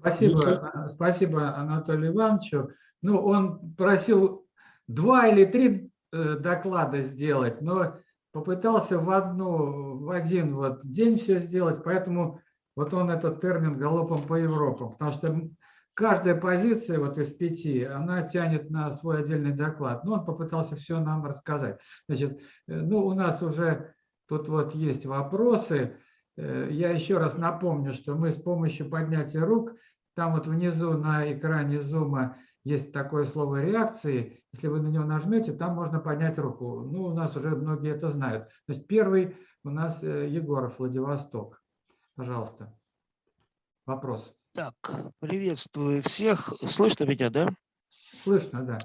Спасибо, спасибо Анатолию Ивановичу. Ну, он просил два или три э, доклада сделать, но попытался в одну, в один вот день все сделать, поэтому вот он этот термин галопом по Европам, потому что каждая позиция вот из пяти, она тянет на свой отдельный доклад. Но он попытался все нам рассказать. Значит, э, ну, у нас уже тут вот есть вопросы. Э, я еще раз напомню, что мы с помощью поднятия рук, там вот внизу на экране зума есть такое слово реакции. Если вы на него нажмете, там можно поднять руку. Ну, у нас уже многие это знают. То есть первый у нас э, Егоров, Владивосток. Пожалуйста. Вопрос. Так, приветствую всех. Слышно меня, да? Слышно, да.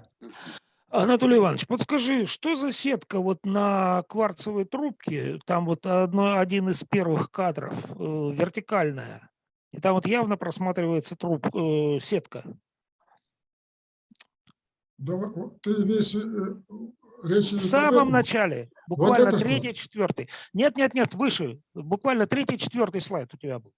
Анатолий Иванович, подскажи, что за сетка вот на кварцевой трубке, там вот одно, один из первых кадров, э, вертикальная, и там вот явно просматривается труб, э, сетка. Да, ты имеешь э, речь... В самом начале, буквально вот третий, четвертый. Нет, нет, нет, выше, буквально третий, четвертый слайд у тебя был.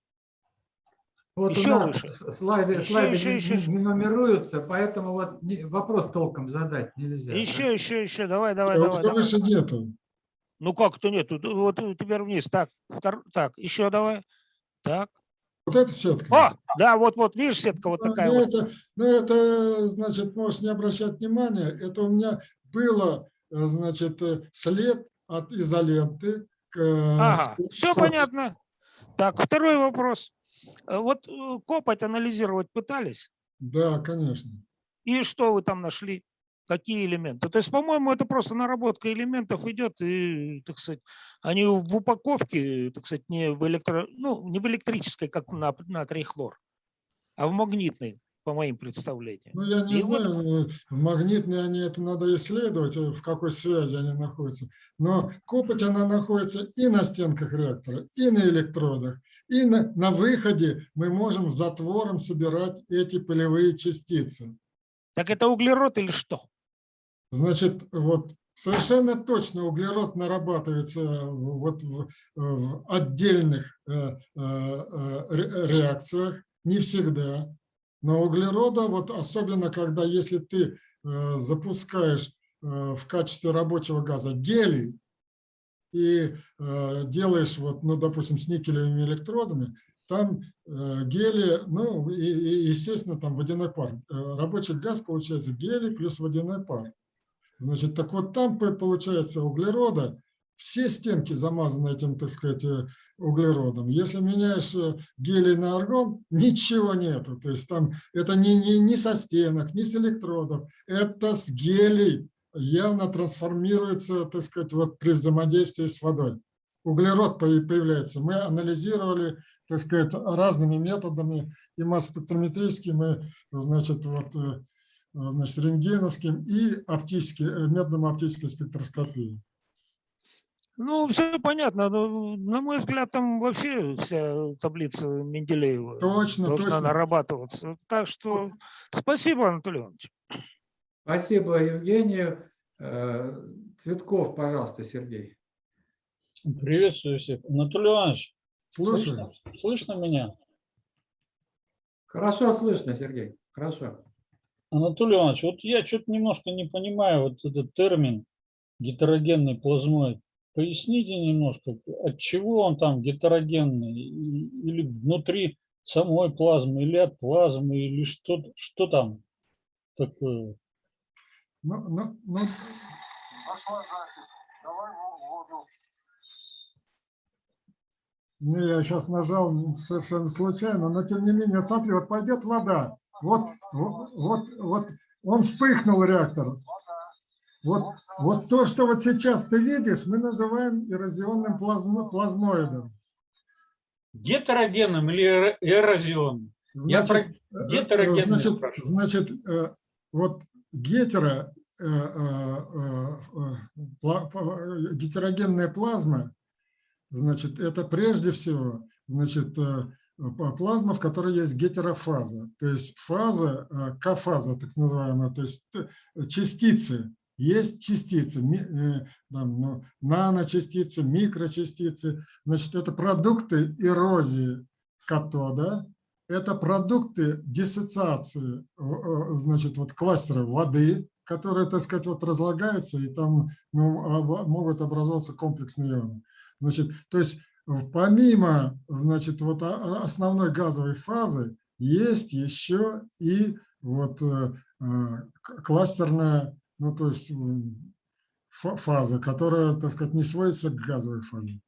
Вот еще у нас выше. слайды, еще, слайды еще, не, еще. не нумеруются, поэтому вот не, вопрос толком задать нельзя. Еще, да? еще, еще, давай, давай, а давай. давай. выше нету. Ну как то нету? Вот теперь вниз. Так, втор... так, еще давай. Так. Вот эта сетка. О, да, вот, вот, видишь, сетка вот такая ну, вот. Это, ну, это, значит, можешь не обращать внимания. Это у меня было, э, значит, э, след от изоленты. К, э, ага, все понятно. Так, второй вопрос. Вот копоть анализировать пытались? Да, конечно. И что вы там нашли? Какие элементы? То есть, по-моему, это просто наработка элементов идет, и, так сказать, они в упаковке, так сказать, не в, электро, ну, не в электрической, как на натрий хлор, а в магнитной по моим представлениям. Ну, я не и знаю, вот... магнитные они, это надо исследовать, э, в какой связи они находятся. Но копоть, она находится и на стенках реактора, и на электродах, и на, на выходе мы можем затвором собирать эти пылевые частицы. Так это углерод или что? Значит, вот совершенно точно углерод нарабатывается вот в, в отдельных э, э, э реакциях, не всегда. Но углерода, вот особенно когда если ты запускаешь в качестве рабочего газа гелий и делаешь, вот, ну, допустим, с никелевыми электродами, там гели, ну, и, и, естественно, там водяной пар. Рабочий газ получается гелий плюс водяной пар. Значит, так вот там получается углерода, все стенки замазаны этим, так сказать, углеродом. Если меняешь э, гелий на аргон, ничего нету. То есть там это не, не, не со стенок, не с электродов, это с гелий явно трансформируется, так сказать, вот при взаимодействии с водой. Углерод появляется. Мы анализировали, так сказать, разными методами, и масс-спектрометрическим, и, значит, вот, э, значит, рентгеновским, и оптическим, методом оптической спектроскопии. Ну, все понятно. Но, на мой взгляд, там вообще вся таблица Менделеева точно, должна точно. нарабатываться. Так что спасибо, Анатолий Иванович. Спасибо, Евгению. Э, Цветков, пожалуйста, Сергей. Приветствую всех. Анатолий Иванович, слышно, слышно меня? Хорошо слышно, Сергей. Хорошо. Анатолий Иванович, вот я что-то немножко не понимаю вот этот термин гетерогенный плазмоид. Поясните немножко, от чего он там гетерогенный, или внутри самой плазмы, или от плазмы, или что, что там такое? Ну, ну, ну. Пошла запись. Давай воду. Не, я сейчас нажал совершенно случайно, но тем не менее, смотри, вот пойдет вода. Вот, вот, вот, вот он вспыхнул реактор. Вот, вот то, что вот сейчас ты видишь, мы называем эрозионным плазмо, плазмоидом. Гетерогенным или эрозионным? Значит, Я про э, значит, значит э, вот гетеро, э, гетерогенная плазма, значит, это прежде всего, значит, плазма, в которой есть гетерофаза, то есть фаза, К-фаза, так называемая, то есть частицы, есть частицы, э, ну, наночастицы, микрочастицы. Значит, это продукты эрозии катода это продукты диссоциации, э, э, значит, вот кластера воды, которые, так сказать, вот разлагаются, и там ну, могут образоваться комплексные ионы. Значит, то есть помимо, значит, вот основной газовой фазы есть еще и вот э, э, кластерная, ну, то есть фаза, которая, так сказать, не сводится к газовой фазе.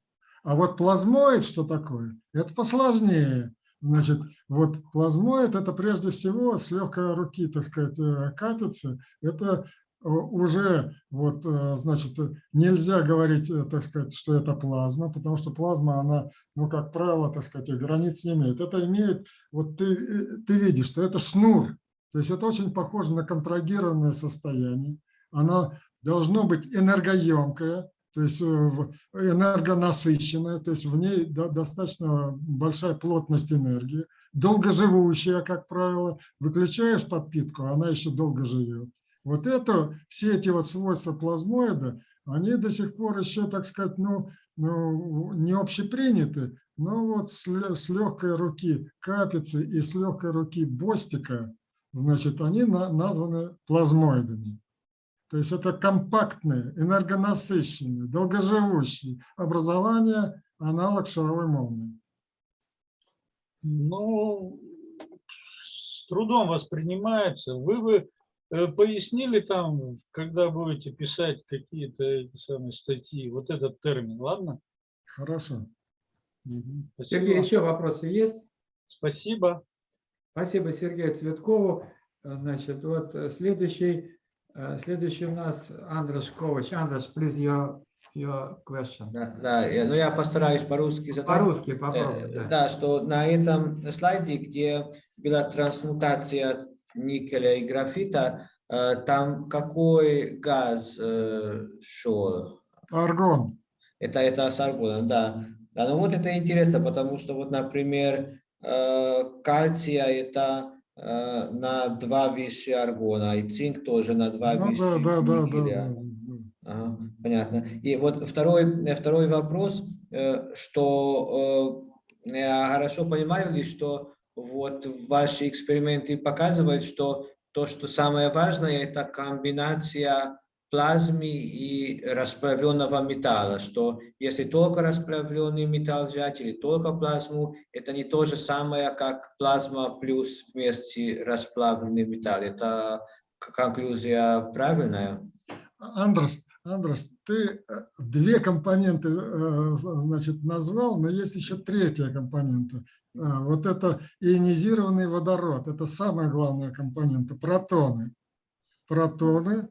А вот плазмоид, что такое? Это посложнее. Значит, вот плазмоид – это прежде всего с легкой руки, так сказать, э, катится. Это уже, вот, э, значит, э, нельзя говорить, э, так сказать, что это плазма, потому что плазма, она, ну, как правило, так сказать, границ не имеет. Это имеет, вот ты, э, ты видишь, что это шнур, то есть это очень похоже на контрагированное состояние. Оно должно быть энергоемкое, то есть э, энергонасыщенная, то есть в ней до- достаточно большая плотность энергии, долгоживущая, как правило. Выключаешь подпитку, она еще долго живет. Вот это, все эти вот свойства плазмоида, они до сих пор еще, так сказать, ну, ну не общеприняты, но вот с, с легкой руки капицы и с легкой руки бостика, значит, они на- названы плазмоидами. То есть это компактные, энергонасыщенные, долгоживущие образования, аналог шаровой молнии. Ну, с трудом воспринимается. Вы бы пояснили там, когда будете писать какие-то эти самые статьи, вот этот термин, ладно? Хорошо. Сергей, Спасибо. еще вопросы есть? Спасибо. Спасибо Сергею Цветкову. Э, Значит, вот э, следующий, э, следующий у нас Андреш Ковач. Андреш, please your, your question. Да, да, я- ну я постараюсь по-русски задать. По-русски Э, попробуй. да. Да, что на этом слайде, где была трансмутация никеля и графита, э, там какой газ э, шел? Аргон. Это, это с аргоном, да. Да, ну вот это интересно, потому что вот, например, э, кальция это э, на два выше аргона, и цинк тоже на два Ну выше да, да, да, да, да. Ага, понятно. И вот второй, э, второй вопрос, э, что э, я хорошо понимаю ли, что вот ваши эксперименты показывают, что то, что самое важное, это комбинация плазмы и расплавленного металла, что если только расплавленный металл взять или только плазму, это не то же самое, как плазма плюс вместе расплавленный металл. Это конклюзия правильная? Андрес, Андрес, ты э, две компоненты, э, значит, назвал, но есть еще третья компонента. А, Вот это ионизированный водород. Это самая главная компонента. Протоны. Протоны,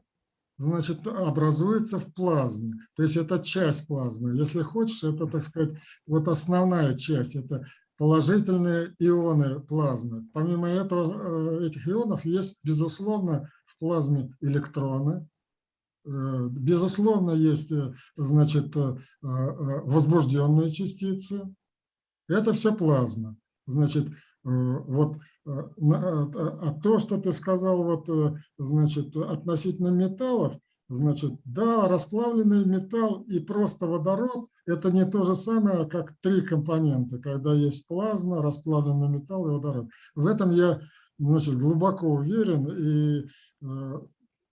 значит, образуются в плазме. То есть это часть плазмы. Если хочешь, это, так сказать, вот основная часть. Это положительные ионы плазмы. Помимо этого, э, этих ионов есть, безусловно, в плазме электроны, Э, Безусловно, есть, э, значит, возбужденные частицы. Это все плазма. Значит, э, вот а то, что ты сказал, вот, значит, относительно металлов, значит, да, расплавленный металл и просто водород – это не то же самое, как три компонента, когда есть плазма, расплавленный металл и водород. В этом я, значит, глубоко уверен и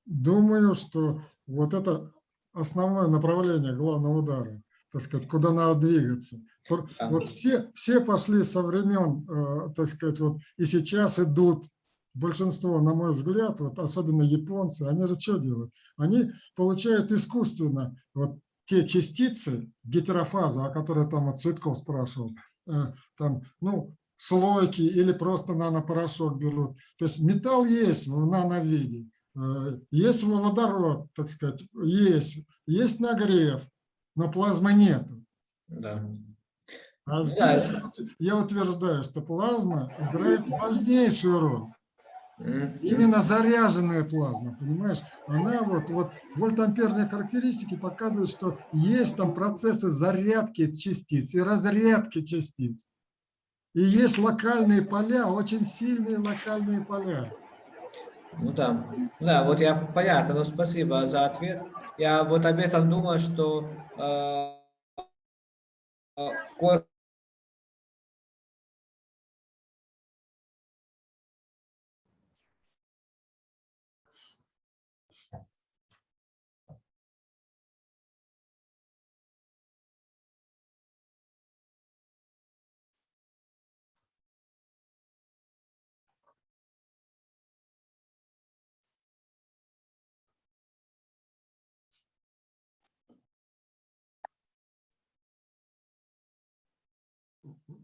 думаю, что вот это основное направление главного удара, так сказать, куда надо двигаться. Вот все, все пошли со времен, э, так сказать, вот и сейчас идут, большинство, на мой взгляд, вот особенно японцы, они же что делают? Они получают искусственно вот те частицы, гетерофазу, о которой там вот Цветков спрашивал, э, там, ну, слойки или просто нанопорошок берут. То есть металл есть в нановиде, э, есть водород, так сказать, есть, есть нагрев, но плазмы нету. Да. А Да, здесь вот я утверждаю, что плазма играет важнейшую роль. Именно заряженная плазма, понимаешь? Она вот, вот вольтамперные характеристики показывают, что есть там процессы зарядки частиц и разрядки частиц. И есть локальные поля, очень сильные локальные поля. Ну да, да, вот я понятно, но спасибо за ответ. Я вот об этом думал, что э, э, ко-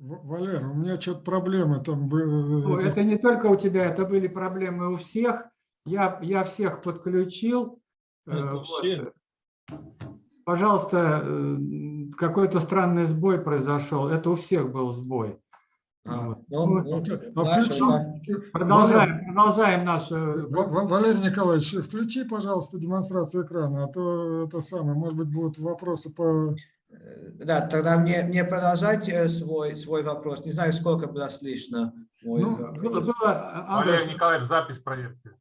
В- Валера, у меня что-то проблемы там были. Ну, это- не только у тебя, это были проблемы у всех. Я, я всех подключил. Э, Это вот. все. Пожалуйста, э, какой-то странный сбой произошел. Это у всех был сбой. А, Вот. ну, Ну, ну, А включи, да. Продолжаем, продолжаем нашу... Ва- Ва- Валерий Николаевич, включи, пожалуйста, демонстрацию экрана, а то это самое, может быть, будут вопросы по... Э, Да, тогда мне, мне продолжать э, свой, свой вопрос. Не знаю, сколько было слышно. мой Ну. Было, было, Андрей, Валерий Николаевич, запись проверьте.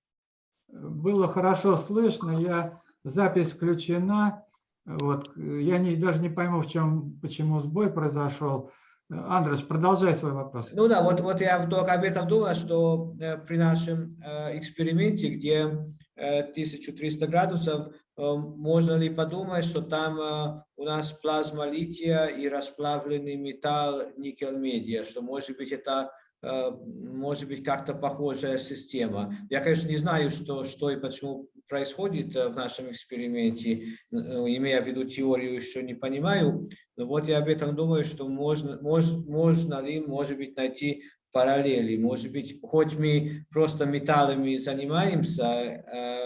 было хорошо слышно, я, запись включена. Вот, я не, даже не пойму, в чем, почему сбой произошел. Андрес, продолжай свой вопрос. Ну да, вот, вот я только об этом думал, что э, при нашем эксперименте, где э, 1300 градусов, можно ли подумать, что там э, у нас плазма лития и расплавленный металл никель-медиа, что может быть это э, может быть как-то похожая система. Я, конечно, не знаю, что, что и почему происходит э, в нашем эксперименте, имея в виду теорию, еще не понимаю, но вот я об этом думаю, что можно, мож, можно ли, может быть, найти параллели. Может быть, хоть мы просто металлами занимаемся, э,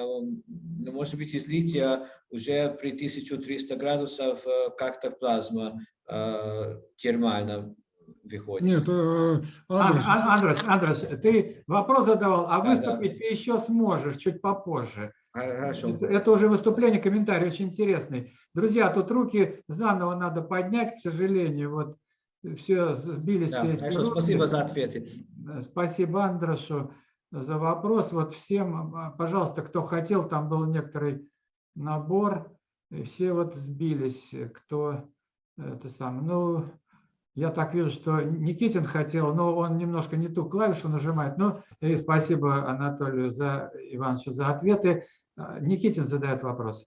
но, может быть, из лития уже при 1300 градусов э, как-то плазма э, термально выходит. Нет, э, Андрей, Ан- Ан- Андрес, Андрес, ты вопрос задавал, а Да, выступить ты еще сможешь чуть попозже. Хорошо. Это, это уже выступление, комментарий очень интересный. Друзья, тут руки заново надо поднять, к сожалению, вот все сбились. Да, все хорошо, спасибо за ответы. Э, Спасибо Андрешу за вопрос. Вот всем, а, пожалуйста, кто хотел, там был некоторый набор, и все вот сбились, э, кто это сам. Ну, я так вижу, что Никитин хотел, но он немножко не ту клавишу нажимает. Ну, и спасибо Анатолию за, Ивановичу за ответы. А, Никитин задает вопрос.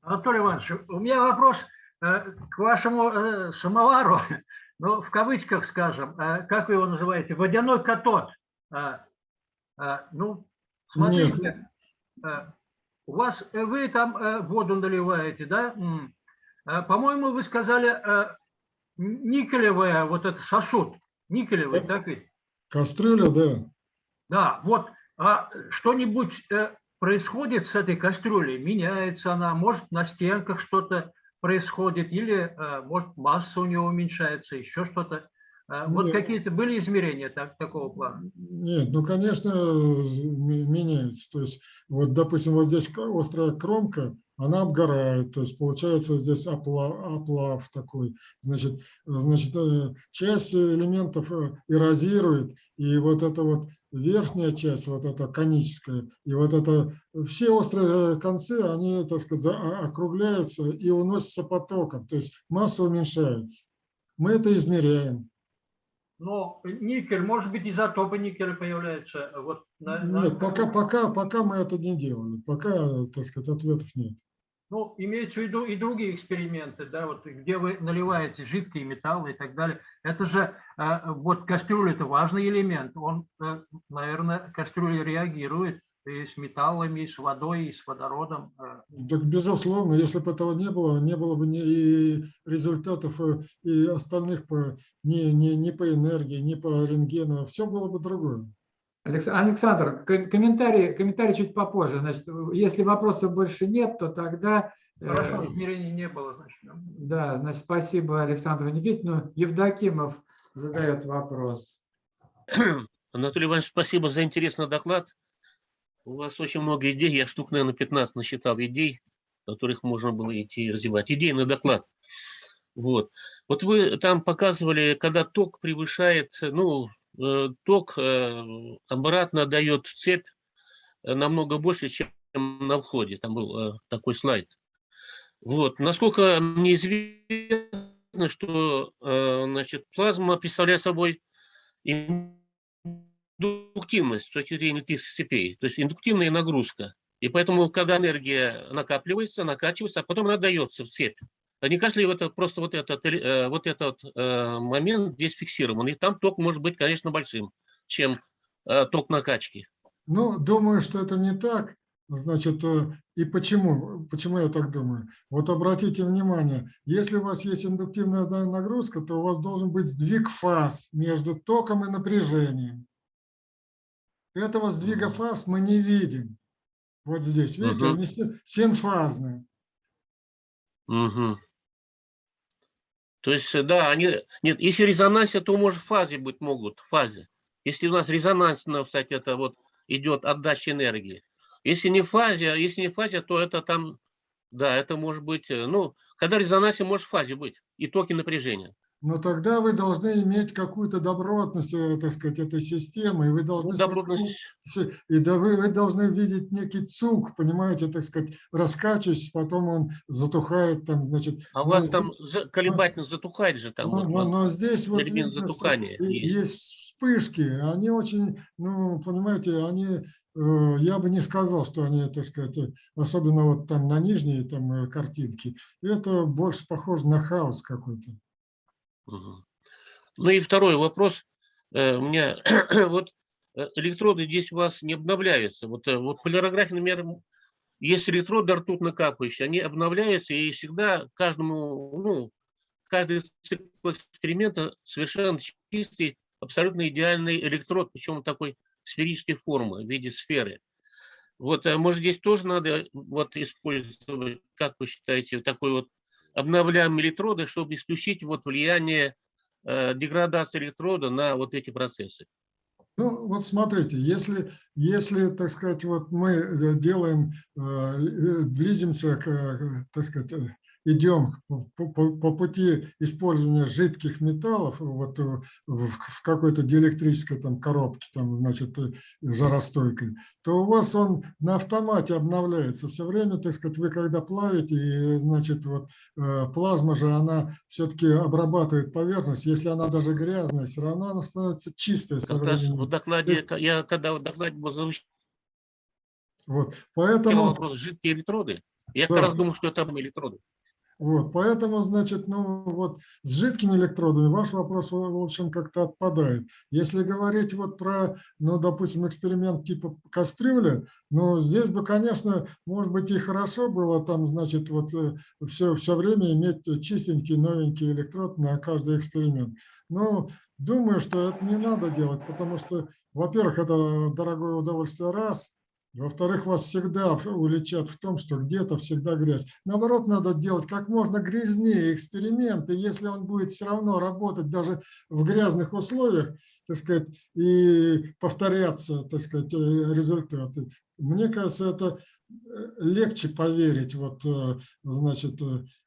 Анатолий Иванович, у меня вопрос э, к вашему э, самовару, ну, в кавычках скажем, э, как вы его называете, водяной катод. Э, э, Ну, смотрите, э, у вас, э, вы там э, воду наливаете, да? По-моему, вы сказали никелевая, вот это сосуд, никелевый, так ведь? кастрюля, да. Да, вот, а что-нибудь э, происходит с этой кастрюлей? Меняется она, может, на стенках что-то происходит, или, э, может, масса у нее уменьшается, еще что-то. Э, Вот какие-то были измерения так, такого плана? Нет, ну, конечно, меняется. То есть, вот, допустим, вот здесь острая кромка, она обгорает, то есть получается здесь оплав, оплав такой. Значит, э, значит, часть элементов эрозирует, и вот эта вот верхняя часть, вот эта коническая, и вот это, все острые концы, они, так сказать, за- а- округляются и уносятся потоком, то есть масса уменьшается. Мы это измеряем. Но никель, может быть, изотопы никеля появляются. Вот на- на- Нет, пока, пока, пока мы это не делали, пока, так сказать, ответов нет. Ну, имеется в виду и другие эксперименты, да, вот где вы наливаете жидкие металлы и так далее. Это же, э, вот кастрюля – это важный элемент. Он, э, наверное, кастрюля реагирует и с металлами, и с водой, и с водородом. э. Так, безусловно, если бы этого не было, не было бы ни и результатов и остальных по, ни, ни, ни по энергии, ни по рентгену, все было бы другое. Алекс- Александр, ко- комментарий, комментарий чуть попозже. Значит, если вопросов больше нет, то тогда... э, Хорошо, измерений не было, значит. да. Значит, спасибо Александру Никитину. Евдокимов задает вопрос. Анатолий Иванович, спасибо за интересный доклад. У вас очень много идей, я штук, наверное, 15 насчитал идей, которых можно было идти развивать. Идейный доклад. Вот. Вот вы там показывали, когда ток превышает, ну, ток э, обратно дает цепь э, намного больше, чем на входе. Там был э, такой слайд. Вот. Насколько мне известно, что э, значит, плазма представляет собой индуктивность с точки зрения этих цепей, то есть индуктивная нагрузка. И поэтому, когда энергия накапливается, накачивается, а потом она дается в цепь. Не кажется ли это просто вот этот, э, вот этот э, момент здесь фиксирован? И там ток может быть, конечно, большим, чем э, ток накачки. Ну, думаю, что это не так. Значит, и почему? Почему я так думаю? Вот обратите внимание, если у вас есть индуктивная на- нагрузка, то у вас должен быть сдвиг фаз между током и напряжением. Этого сдвига фаз мы не видим. Вот здесь, видите, Мгм. они син- синфазные. Мгм. То есть, э, да, они... Нет, если резонансе, то, может, фазе быть могут, в фазе. Если у нас резонансно, кстати, это вот идет отдача энергии. Если не фазе, а если не фазе, то это там, да, это может быть, э, ну, когда резонансе может в фазе быть, и токи напряжения. Но тогда вы должны иметь какую-то добротность, э, так сказать, этой системы, и вы Ну, должны добротность, С- И да вы, вы должны видеть некий цуг, понимаете, так сказать, раскачиваясь, потом он затухает там, значит. а у но вас там за- колебательность затухает же там. но, вот но- но здесь вот видно, затухания есть. есть вспышки, они очень, ну, понимаете, они, э, я бы не сказал, что они, так сказать, особенно вот там на нижней там э, картинке, это больше похоже на хаос какой-то. Ну и второй вопрос. Э, У меня вот э, электроды здесь у вас не обновляются. Вот, э, вот полярография, например, есть электроды ртутно капающие, они обновляются и всегда каждому, ну, каждый цикл эксперимента совершенно чистый, абсолютно идеальный электрод, причем такой сферической формы в виде сферы. Вот, может, здесь тоже надо вот использовать, как вы считаете, такой вот обновляемые электроды, чтобы исключить вот влияние э, деградации электрода на вот эти процессы. Ну, вот смотрите, если, если, так сказать, вот мы э, делаем, э, близимся к, так сказать, идем по, по- по пути использования жидких металлов вот э, в, в какой-то диэлектрической там коробке, там, значит, э, жаростойкой, то у вас он на автомате обновляется. Все время, так сказать, вы когда плавите, и, значит, вот э, плазма же, она все-таки обрабатывает поверхность. Если она даже грязная, все равно она становится чистой Как раз в докладе, я когда в докладе Вот, поэтому, вопрос жидкие электроды, я как Да. раз думал, что это электроды. Вот, поэтому, значит, ну вот с жидкими электродами ваш вопрос, в общем, как-то отпадает. Если говорить вот про, ну, допустим, эксперимент типа кастрюля, ну, здесь бы, конечно, может быть, и хорошо было там, значит, вот все, все время иметь чистенький, новенький электрод на каждый эксперимент. Но думаю, что это не надо делать, потому что, во-первых, это дорогое удовольствие раз, Во-вторых, вас всегда уличат в том, что где-то всегда грязь. Наоборот, надо делать как можно грязнее эксперименты, если он будет все равно работать даже в грязных условиях, так сказать, и повторяться, так сказать, э, результаты. Мне кажется, это э, легче поверить вот, э, значит,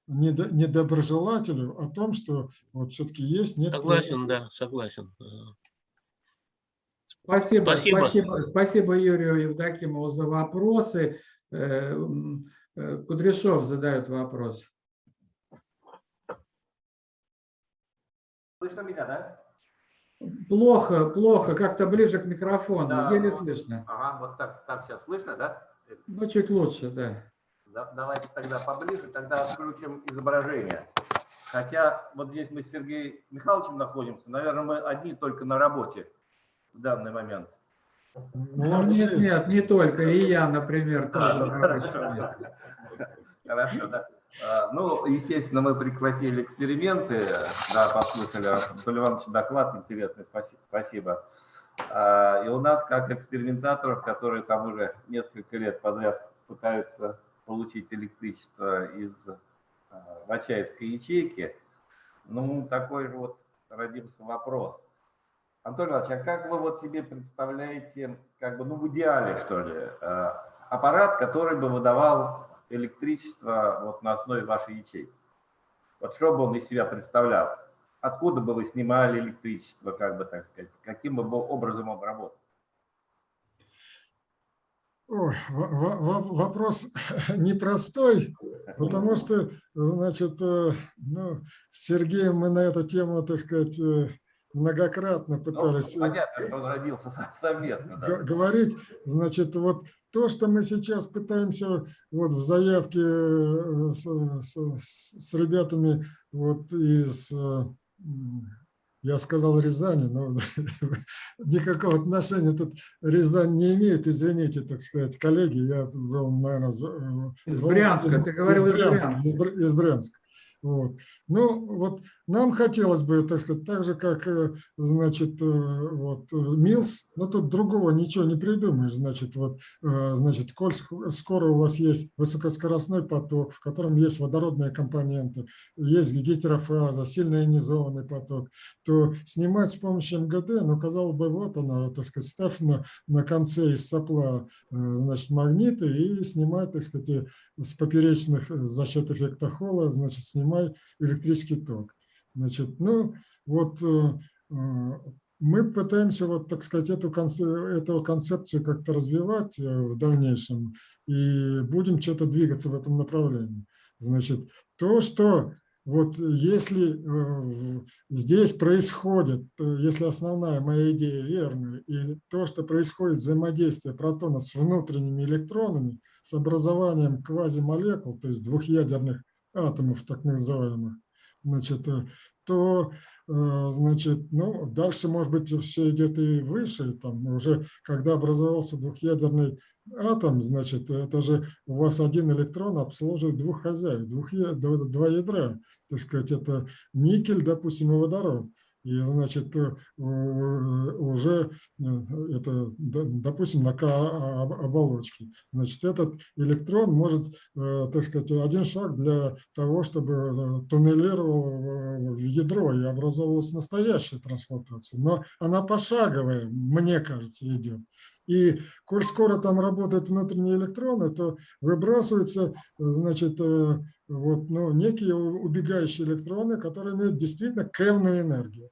недо- недоброжелателю о том, что вот все-таки есть некоторые... Согласен, да, согласен. Спасибо, Спасибо. спасибо, спасибо Юрию Евдокимову за вопросы. Э, э, Кудряшов задает вопрос. Слышно меня, да? Плохо, плохо, как-то ближе к микрофону, Да, еле слышно. Ага, вот так, так сейчас слышно, да? Ну, чуть лучше, да. Да- Давайте тогда поближе, тогда включим изображение. Хотя вот здесь мы с Сергеем Михайловичем находимся, наверное, мы одни только на работе в данный момент. Молодцы. Нет, нет, не только, и я, например, тоже на рабочем Хорошо. месте. Хорошо, да. А, Ну, естественно, мы прекратили эксперименты, да, послушали Анатолий Иванович доклад интересный, спасибо. спасибо. А, И у нас, как экспериментаторов, которые там уже несколько лет подряд пытаются получить электричество из а, Вачаевской ячейки, ну, такой же вот родился вопрос. Анатолий Иванович, а как вы вот себе представляете, как бы, ну, в идеале, что ли, э, аппарат, который бы выдавал электричество вот на основе вашей ячейки? Вот что бы он из себя представлял? Откуда бы вы снимали электричество, как бы так сказать? Каким бы образом он работал? Ой, во- во- во- вопрос непростой, потому что, значит, э, ну, с Сергеем мы на эту тему, так сказать, э, многократно Ну, пытались э, понятно, что он родился со- совместно. да. говорить. Значит, вот то, что мы сейчас пытаемся вот в заявке э, с, с- с ребятами вот из э, Я сказал Рязани, но никакого отношения тут Рязань не имеет, извините, так сказать, коллеги, я был, наверное, Из Брянска, ты говорил из Брянска. Брянска. Из Бр- из Брянска. Вот. Ну, вот нам хотелось бы, так сказать, так же, как, э, значит, э, вот, э, Милс, но тут другого ничего не придумаешь, значит, вот, значит, коль ск- скоро у вас есть высокоскоростной поток, в котором есть водородные компоненты, есть гетерофаза, сильно ионизованный поток, то снимать с помощью МГД, ну, казалось бы, вот она, так сказать, ставь на, на конце из сопла, значит, магниты и снимай, так сказать, с поперечных э, за счет эффекта Холла, значит, снимай электрический ток. Значит, ну, вот э, э, мы пытаемся, вот, так сказать, эту, эту концепцию как-то развивать в дальнейшем и будем что-то двигаться в этом направлении. Значит, то, что вот если здесь происходит, если основная моя идея верная, и то, что происходит взаимодействие протона с внутренними электронами, с образованием квазимолекул, то есть двухъядерных атомов, так называемых, значит, э, то, э, значит, ну, дальше, может быть, все идет и выше, там уже, когда образовался двухъядерный атом, значит, это же у вас один электрон обслуживает двух хозяев, двух, два ядра, так сказать, это никель, допустим, и водород. И, значит, э, уже э, это, д- допустим, на К об- оболочке. Значит, этот электрон может, э, так сказать, один шаг для того, чтобы э, туннелировал в- ядро и образовалась настоящая трансплантация. Но она пошаговая, мне кажется, идет. И коль скоро там работают внутренние электроны, то выбрасываются, значит, э, вот, ну, некие убегающие электроны, которые имеют действительно кевную энергию.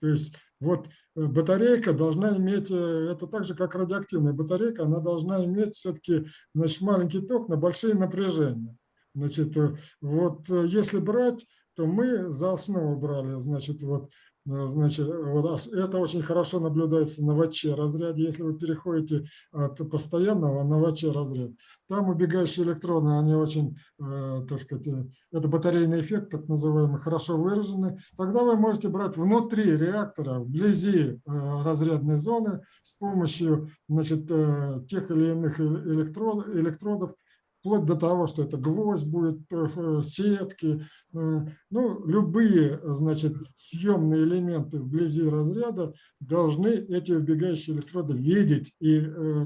То есть вот э, батарейка должна иметь, э, это так же, как радиоактивная батарейка, она должна иметь все-таки значит, маленький ток на большие напряжения. Значит, вот если брать, то мы за основу брали, значит, вот, значит, вот это очень хорошо наблюдается на ВЧ разряде, если вы переходите от постоянного на ВЧ разряд. Там убегающие электроны, они очень, э, так сказать, э, это батарейный эффект, так называемый, хорошо выражены. Тогда вы можете брать внутри реактора, вблизи э, разрядной зоны с помощью значит, э, тех или иных э- электрод- электродов, вплоть до того, что это гвоздь будет, э, э, сетки, э, ну, любые, значит, съемные элементы вблизи разряда должны эти убегающие электроды видеть и,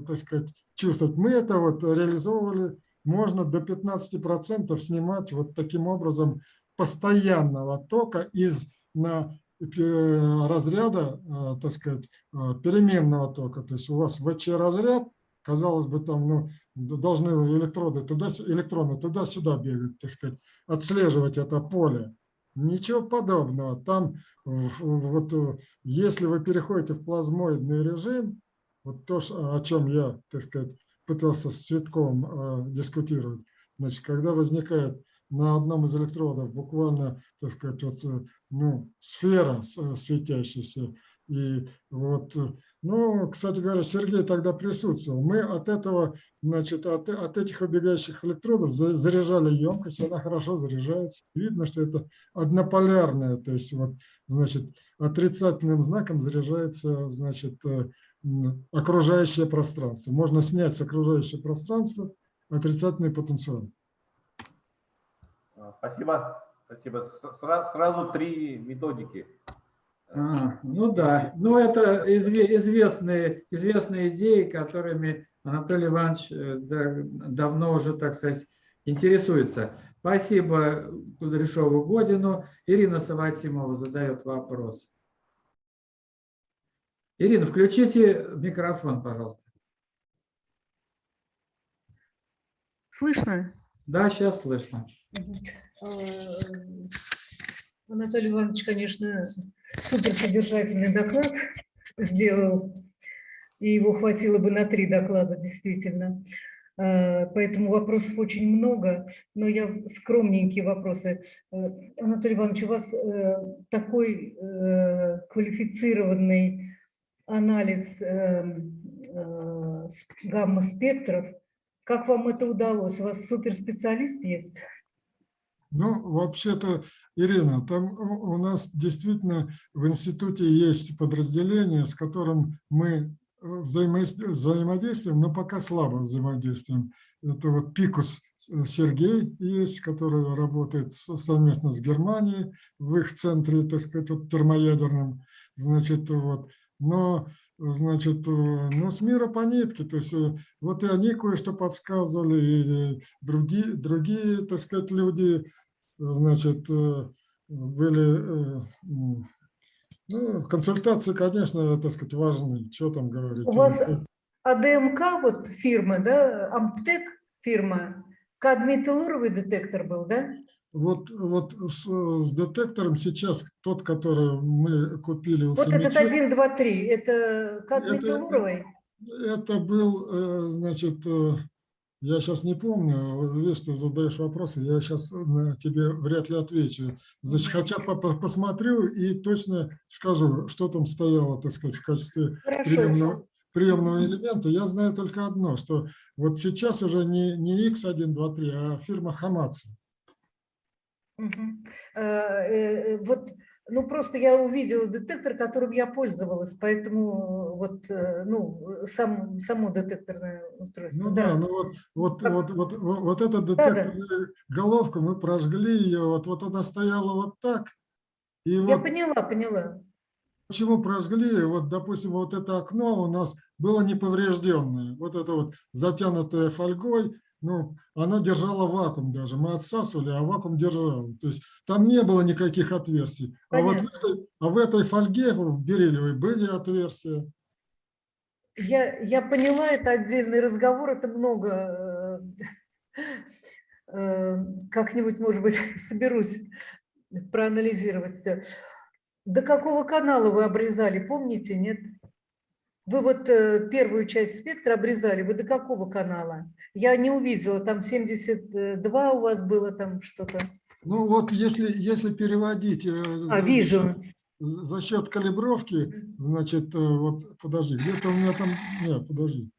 так сказать, чувствовать. Мы это вот реализовывали, можно до 15% снимать вот таким образом постоянного тока из на разряда, так сказать, переменного тока. То есть у вас ВЧ-разряд, казалось бы, там ну, должны электроды туда, электроны туда-сюда бегать, так сказать, отслеживать это поле. Ничего подобного. Там вот, если вы переходите в плазмоидный режим, вот то, о чем я, так сказать, пытался с Цветковым э, дискутировать, значит, когда возникает на одном из электродов буквально, так сказать, вот, э, ну, сфера э, светящаяся, и вот, э, ну, кстати говоря, Сергей тогда присутствовал. Мы от этого, значит, от, от этих убегающих электродов за- заряжали емкость, она хорошо заряжается. Видно, что это однополярная, то есть вот, значит, отрицательным знаком заряжается, значит, э, окружающее пространство. Можно снять с окружающего пространства отрицательный потенциал. Спасибо. Спасибо. Сразу три методики. А, ну да, ну это изве- известные, известные идеи, которыми Анатолий Иванович э, да- давно уже, так сказать, интересуется. Спасибо Кудряшову Годину. Ирина Саватимова задает вопрос. Ирина, включите микрофон, пожалуйста. Слышно? Да, сейчас слышно. Анатолий Иванович, конечно, суперсодержательный доклад сделал, и его хватило бы на три доклада, действительно. Э, Поэтому вопросов очень много, но я скромненькие вопросы. Э, Анатолий Иванович, у вас э, такой квалифицированный анализ гамма-спектров. Как вам это удалось? У вас суперспециалист есть? Ну, вообще-то, Ирина, там у нас действительно в институте есть подразделение, с которым мы э, взаимодейс- взаимодействуем, но пока слабо взаимодействуем. Это вот Пикус э, Сергей есть, который работает со- совместно с Германией в их центре, так сказать, вот термоядерном. Значит, вот. Но, значит, э, ну, с мира по нитке, то есть э, вот и они кое-что подсказывали, и другие, другие, так сказать, люди, значит, э, были, ну, консультации, конечно, так сказать, важны, что там говорить. У вас АДМК, вот фирма, да, Амптек фирма, кадмий-телуровый детектор был, да? Вот, вот с, с детектором сейчас тот, который мы купили у Вот этот Фомича, 1, 2, 3, это кадмий-телуровый? это был, э, значит, э, я сейчас не помню, видишь, ты задаешь вопросы, я сейчас тебе вряд ли отвечу. Значит, хотя по- по- посмотрю и точно скажу, что там стояло, так сказать, в качестве Хорошо. приемного, приемного элемента. Я знаю только одно, что вот сейчас уже не, не X123, а фирма Хамаци. Э, Вот, ну просто я увидела детектор, которым я пользовалась, поэтому вот, ну, сам, само детекторное устройство. Ну да, ну вот, вот, Как- вот, вот, вот, вот эта Да-да. детекторная головка, мы прожгли ее, вот, вот она стояла вот так. И Я вот поняла, поняла. почему прожгли, вот, допустим, вот это окно у нас было неповрежденное, вот это вот затянутое фольгой, ну, оно держало вакуум даже, мы отсасывали, а вакуум держал. То есть там не было никаких отверстий. А вот в этой, а в этой фольге, в бериллиевой, были отверстия. Я, я поняла, это отдельный разговор, это много. э, э, Как-нибудь, может быть, соберусь проанализировать все. До какого канала вы обрезали, помните, нет? Вы вот э, первую часть спектра обрезали, вы до какого канала? Я не увидела, там 72 у вас было, там что-то. Ну вот если, если переводить э, А, за- за вижу. счет- за за счет калибровки, значит, э, вот подожди, где-то у меня там, нет, подожди.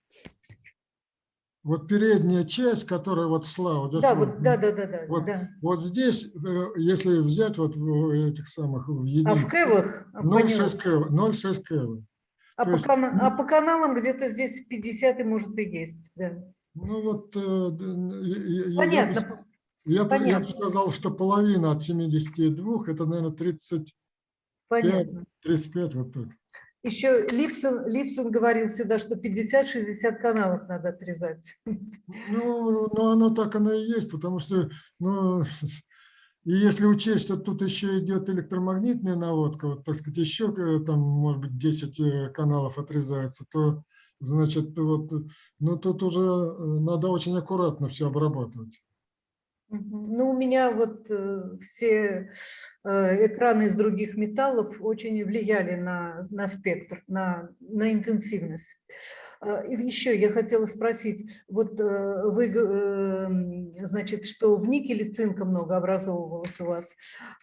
Вот передняя часть, которая вот шла, вот здесь Да, вот, да, да, да, да, вот да. Вот здесь, если взять вот в этих самых в А в кэвах? А, поняла. 0,6 кэва, 0,6 кэва. А по, есть, кана- ну- а по каналам где-то здесь 50 и может и есть, да. Ну вот, э, я- я- я Понятно. я, бы- понятно. сказал, что половина от 72, это, наверное, 30, Понятно. 35, вот так. Еще Липсон, Липсон говорил всегда, что 50-60 каналов надо отрезать. Ну, ну, оно так оно и есть, потому что, ну, и если учесть, что тут еще идет электромагнитная наводка, вот, так сказать, еще э, там, может быть, 10 э, каналов отрезается, то, значит, вот, ну, тут уже э, надо очень аккуратно все обрабатывать. Ну, у меня вот э, все э, экраны из других металлов очень влияли на, на спектр, на, на интенсивность. А, И еще я хотела спросить, вот э, вы, г- э, м, значит, что в никеле цинка много образовывалось у вас.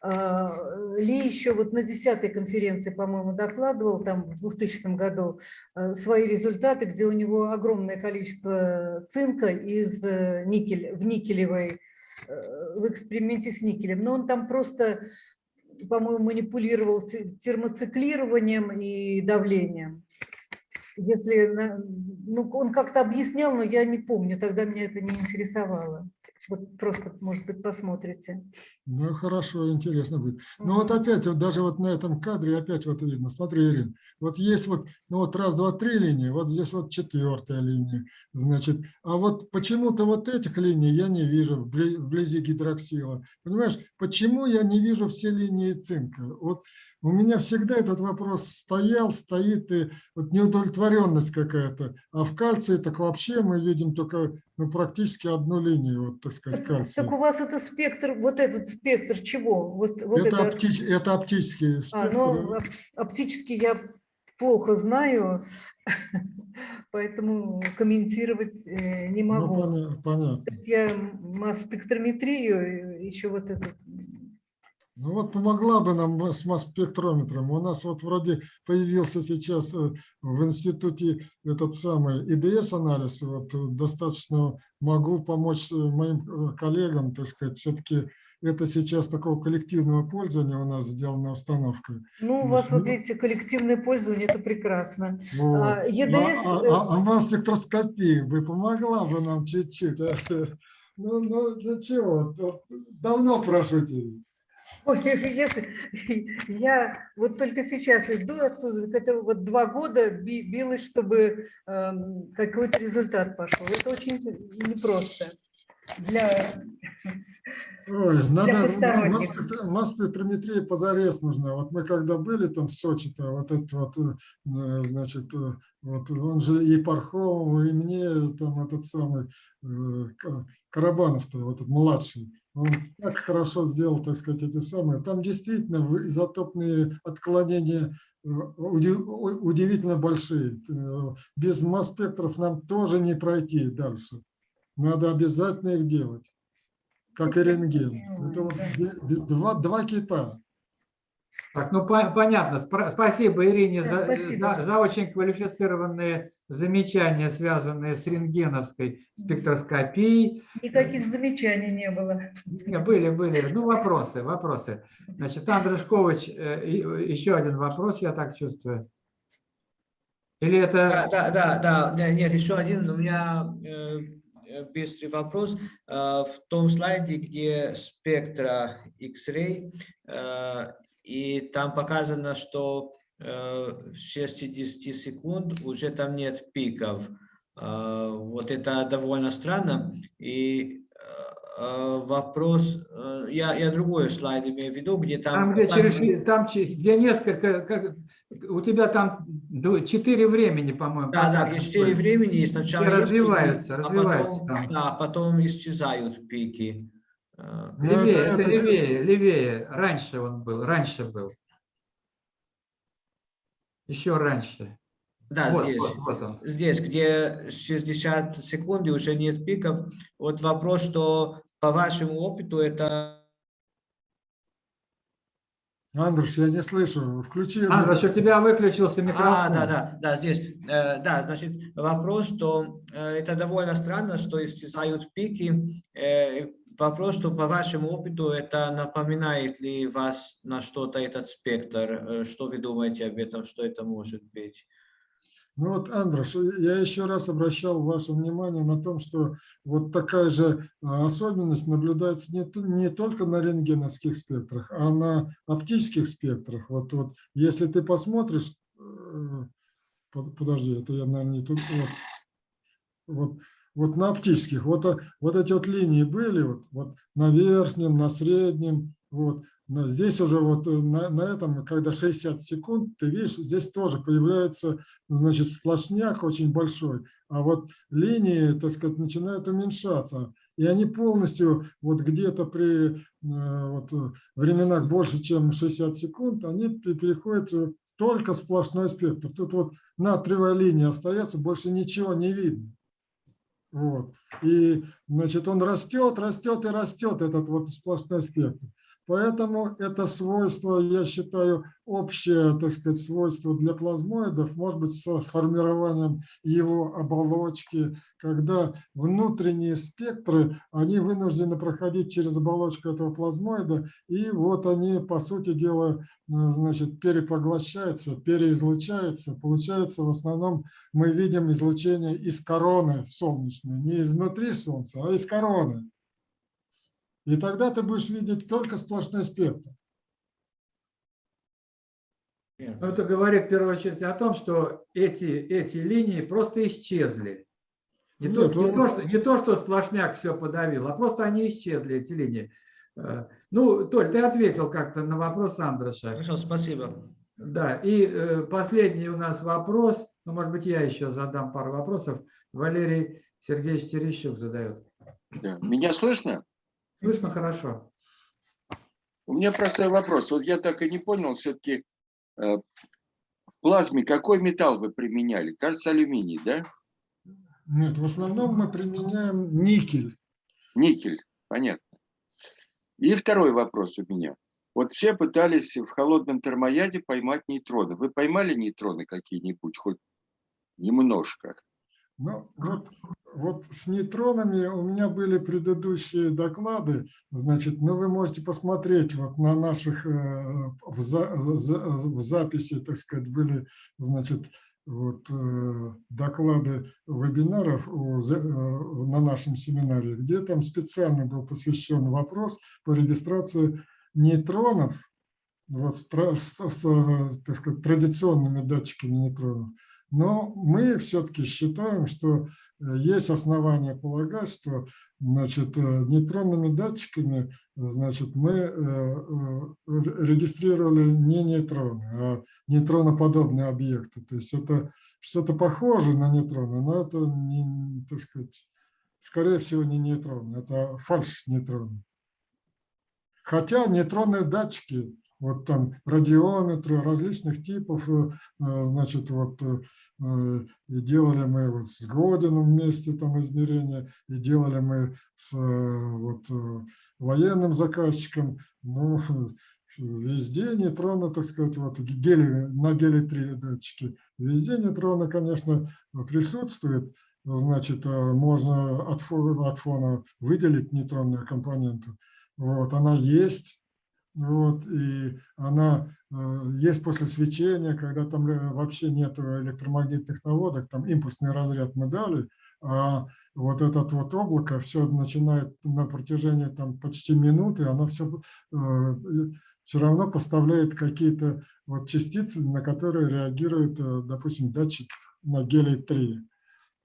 А, Ли еще вот на 10 конференции, по-моему, докладывал там в 2000 году свои результаты, где у него огромное количество цинка из э, никель, в никелевой в эксперименте с никелем, но он там просто, по-моему, манипулировал те- термоциклированием и давлением. Если, ну, он как-то объяснял, но я не помню, тогда меня это не интересовало. Вот просто, может быть, посмотрите. Ну, хорошо, интересно будет. Ну, вот опять, вот даже вот на этом кадре опять вот видно, смотри, Ирин, вот есть вот, ну, вот раз, два, три линии, вот здесь вот четвертая линия, значит, а вот почему-то вот этих линий я не вижу вбли- вблизи гидроксила. Понимаешь, почему я не вижу все линии цинка? Вот у меня всегда этот вопрос стоял, стоит, и вот неудовлетворенность какая-то. А в кальции так вообще мы видим только, ну, практически одну линию, вот, так сказать, кальция. так у вас это спектр, вот этот спектр чего? Вот, вот это, это- оптич- это оптические А, спектры. ну, оп- оптически я плохо знаю, поэтому комментировать э, не Ну, могу. поня- понятно. Я масс-спектрометрию, еще вот этот, Ну вот помогла бы нам с масс-спектрометром. У нас вот вроде появился сейчас э, в институте этот самый ИДС-анализ. Вот э, достаточно могу помочь э, моим коллегам, так сказать. Все-таки это сейчас такого коллективного пользования у нас сделана установка. Ну, у Ну, вас, вот ну, видите, коллективное пользование, это прекрасно. Вот. А, ЕДС, А, а, а масс-спектроскопия бы помогла бы нам чуть-чуть. а? Ну, ну, ну чего, давно прошу тебя. Ой, если, я вот только сейчас иду оттуда, это вот два года би- билась, чтобы эм, какой-то результат пошел. Это очень непросто для... Ой, надо посторонних. масс-спектр- масс-спектрометрия позарез нужна. Вот мы когда были там в Сочи-то, вот этот вот, э, значит, э, вот он же и Пархомов, и мне там этот самый э, Ка- Карабанов-то, вот этот младший, он так хорошо сделал, так сказать, эти самые. Там действительно изотопные отклонения э, удивительно большие. Э, Без масс-спектров нам тоже не пройти дальше. Надо обязательно их делать как и рентген. Это вот два, два кита. Так, ну по- понятно. Спра- Спасибо Ирине Да, за, спасибо. за- за очень квалифицированные замечания, связанные с рентгеновской спектроскопией. Никаких замечаний не было. Были, были. Ну, вопросы, вопросы. Значит, Андрей Шкович, э, еще один вопрос, я так чувствую. Или Да, это... да, да, да, да, нет, еще один у меня э, э, быстрый вопрос. Э, В том слайде, где спектра X-ray, э, и там показано, что э, в 60 секунд уже там нет пиков. Э, Вот это довольно странно. И э, вопрос, я, я другой слайд имею в виду, где там... Там, где, показано- через, там, где несколько, как, у тебя там четыре времени, по-моему. Да, да, где четыре времени, и сначала есть развиваются, пики, а развиваются потом, там. да, потом исчезают пики. Э, Ну, Левее, это- это, это- левее, левее. Раньше он был, раньше был. Еще раньше. Да, вот, здесь. вот, вот он. Здесь, где 60 секунд и уже нет пиков. Вот вопрос, что по вашему опыту это... Андрюш, я не слышу. Включи. Андрюш, у тебя выключился микрофон. А, да, да, да, здесь. Э, да, значит, вопрос, что э, это довольно странно, что исчезают пики. Э, вопрос, что по вашему опыту это напоминает ли вас на что-то этот спектр? Э, что вы думаете об этом, что это может быть? Ну вот, Андрюш, я еще раз обращал ваше внимание на том, что вот такая же а, особенность наблюдается не, не только на рентгеновских спектрах, а на оптических спектрах. Вот, вот если ты посмотришь, э, под- подожди, это я, наверное, не тут, вот, вот, вот на оптических, вот, а- вот эти вот линии были, вот, вот на верхнем, на среднем, вот, на- здесь уже вот э, на, на этом, когда 60 секунд, ты видишь, здесь тоже появляется, значит, сплошняк очень большой, а вот линии, так сказать, начинают уменьшаться. И они полностью, вот где-то при э, вот, э, временах больше, чем 60 секунд, они пе- переходят только сплошной спектр. Тут вот натриевая линия остается, больше ничего не видно. Вот. И, значит, он растет, растет и растет, этот вот сплошной спектр. Поэтому это свойство, я считаю, общее, так сказать, свойство для плазмоидов, может быть, с формированием его оболочки, когда внутренние спектры, они вынуждены проходить через оболочку этого плазмоида, и вот они, по сути дела, э, значит, перепоглощаются, переизлучаются. Получается, в основном мы видим излучение из короны солнечной, не изнутри Солнца, а из короны. И тогда ты будешь видеть только сплошной спектр. Ну, это говорит в первую очередь о том, что эти, эти линии просто исчезли. Не, то, Нет, не, он- то, что, не то, что сплошняк все подавил, а просто они исчезли, эти линии. Э, Ну, Толь, ты ответил как-то на вопрос Андроша. Хорошо, спасибо. Да, и э, последний у нас вопрос, ну, может быть, я еще задам пару вопросов. Валерий Сергеевич Терещук задает. Да. Меня слышно? Слышно хорошо? У меня простой вопрос. Вот я так и не понял, все-таки в плазме какой металл вы применяли? Кажется, алюминий, да? Нет, в основном мы применяем никель. Никель, понятно. И второй вопрос у меня. Вот все пытались в холодном термояде поймать нейтроны. Вы поймали нейтроны какие-нибудь, хоть немножко? Ну, вот, вот с нейтронами у меня были предыдущие доклады, значит, но вы можете посмотреть вот на наших, э, в, за, за- в записи, так сказать, были, значит, вот э, доклады вебинаров э, на нашем семинаре, где там специально был посвящен вопрос по регистрации нейтронов, вот, с- с, так сказать, традиционными датчиками нейтронов. Но мы все-таки считаем, что э, есть основания полагать, что значит, э, нейтронными датчиками значит, мы э, регистрировали не нейтроны, а нейтроноподобные объекты. То есть это что-то похоже на нейтроны, но это, не, так сказать, скорее всего, не нейтроны, это фальш-нейтроны. Хотя нейтронные датчики, вот там радиометры различных типов, э, э, значит, вот э, и делали мы вот с Годином вместе там измерения, и делали мы с вот, военным заказчиком, ну, везде нейтроны, так сказать, вот гели, на гелий-3 датчики, везде нейтроны, конечно, присутствуют, значит, можно от фона, от фона выделить нейтронную компоненту. Вот, она есть, вот, и она э, есть после свечения, когда там э, вообще нет электромагнитных наводок, там импульсный разряд мы дали, а вот этот вот облако все начинает на протяжении там почти минуты, оно все, все равно поставляет какие-то вот частицы, на которые реагирует, э, допустим, датчик на гелий-3.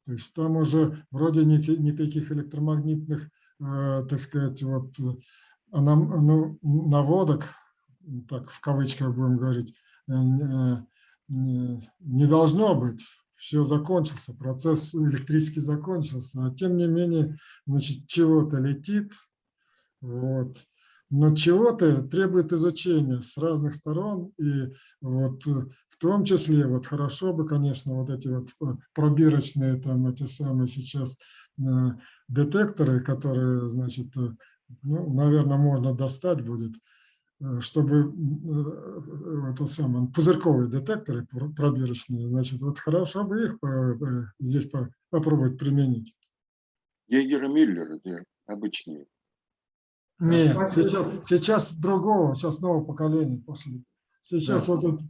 То есть там уже вроде никаких, электромагнитных, э, так сказать, вот наводок, так в кавычках будем говорить, э, не, должно быть. Все закончился, процесс электрически закончился. А тем не менее, значит, чего-то летит, вот. Но чего-то требует изучения с разных сторон, и вот в том числе, вот хорошо бы, конечно, вот эти вот пробирочные, там эти самые сейчас э, детекторы, которые, значит, ну, наверное, можно достать будет, э, чтобы э, это самое, пузырьковые детекторы пробирочные, значит, вот хорошо бы их здесь попробовать применить. Егеры Миллеры, обычные. Нет, сейчас, сейчас другого, сейчас нового поколения. После. Сейчас да. вот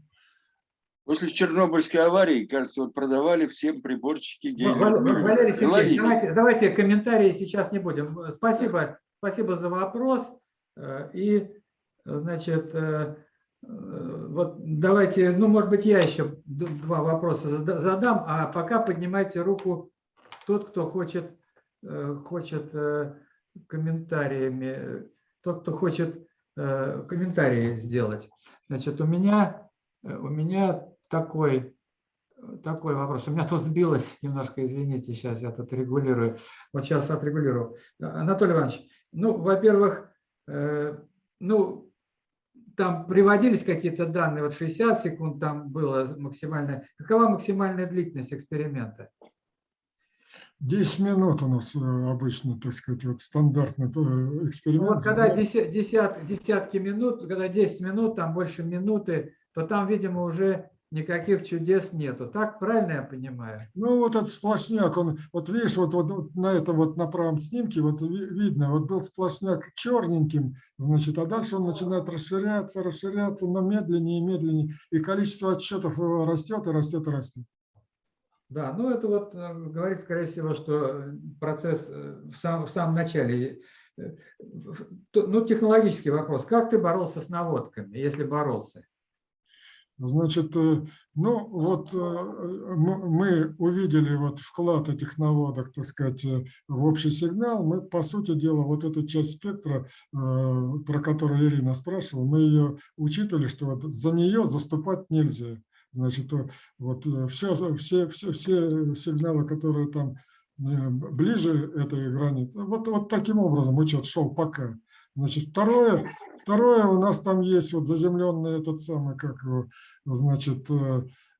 После Чернобыльской аварии, кажется, вот продавали всем приборчики. Валерий Сергеевич, давайте, давайте комментарии сейчас не будем. Спасибо, спасибо за вопрос. И, значит, вот давайте, ну, может быть, я еще два вопроса задам, а пока поднимайте руку тот, кто хочет, хочет комментариями, тот, кто хочет комментарии сделать. Значит, у меня, у меня такой, такой вопрос. У меня тут сбилось немножко, извините, сейчас я тут регулирую. Вот сейчас отрегулирую. Анатолий Иванович, ну, во-первых, ну, там приводились какие-то данные, вот 60 секунд там было максимальная. Какова максимальная длительность эксперимента? 10 минут у нас обычно, так сказать, вот стандартный эксперимент. Вот когда десят, десятки минут, когда 10 минут, там больше минуты, то там, видимо, уже никаких чудес нету. Так правильно я понимаю? Ну, вот этот сплошняк, он, вот видишь, вот, вот, вот на этом вот на правом снимке вот видно, вот был сплошняк черненьким, значит, а дальше он начинает расширяться, расширяться, но медленнее и медленнее, и количество отчетов растет и растет и растет. Да, ну это вот говорит, скорее всего, что процесс в, сам, в самом начале. Ну, технологический вопрос. Как ты боролся с наводками, если боролся? Значит, ну вот мы увидели вот вклад этих наводок, так сказать, в общий сигнал. Мы, по сути дела, вот эту часть спектра, про которую Ирина спрашивала, мы ее учитывали, что вот за нее заступать нельзя. Значит, вот все, все, все, все сигналы, которые там ближе этой границы, вот, вот таким образом учет шел пока. Значит, второе, второе у нас там есть вот заземленный этот самый, как его, значит,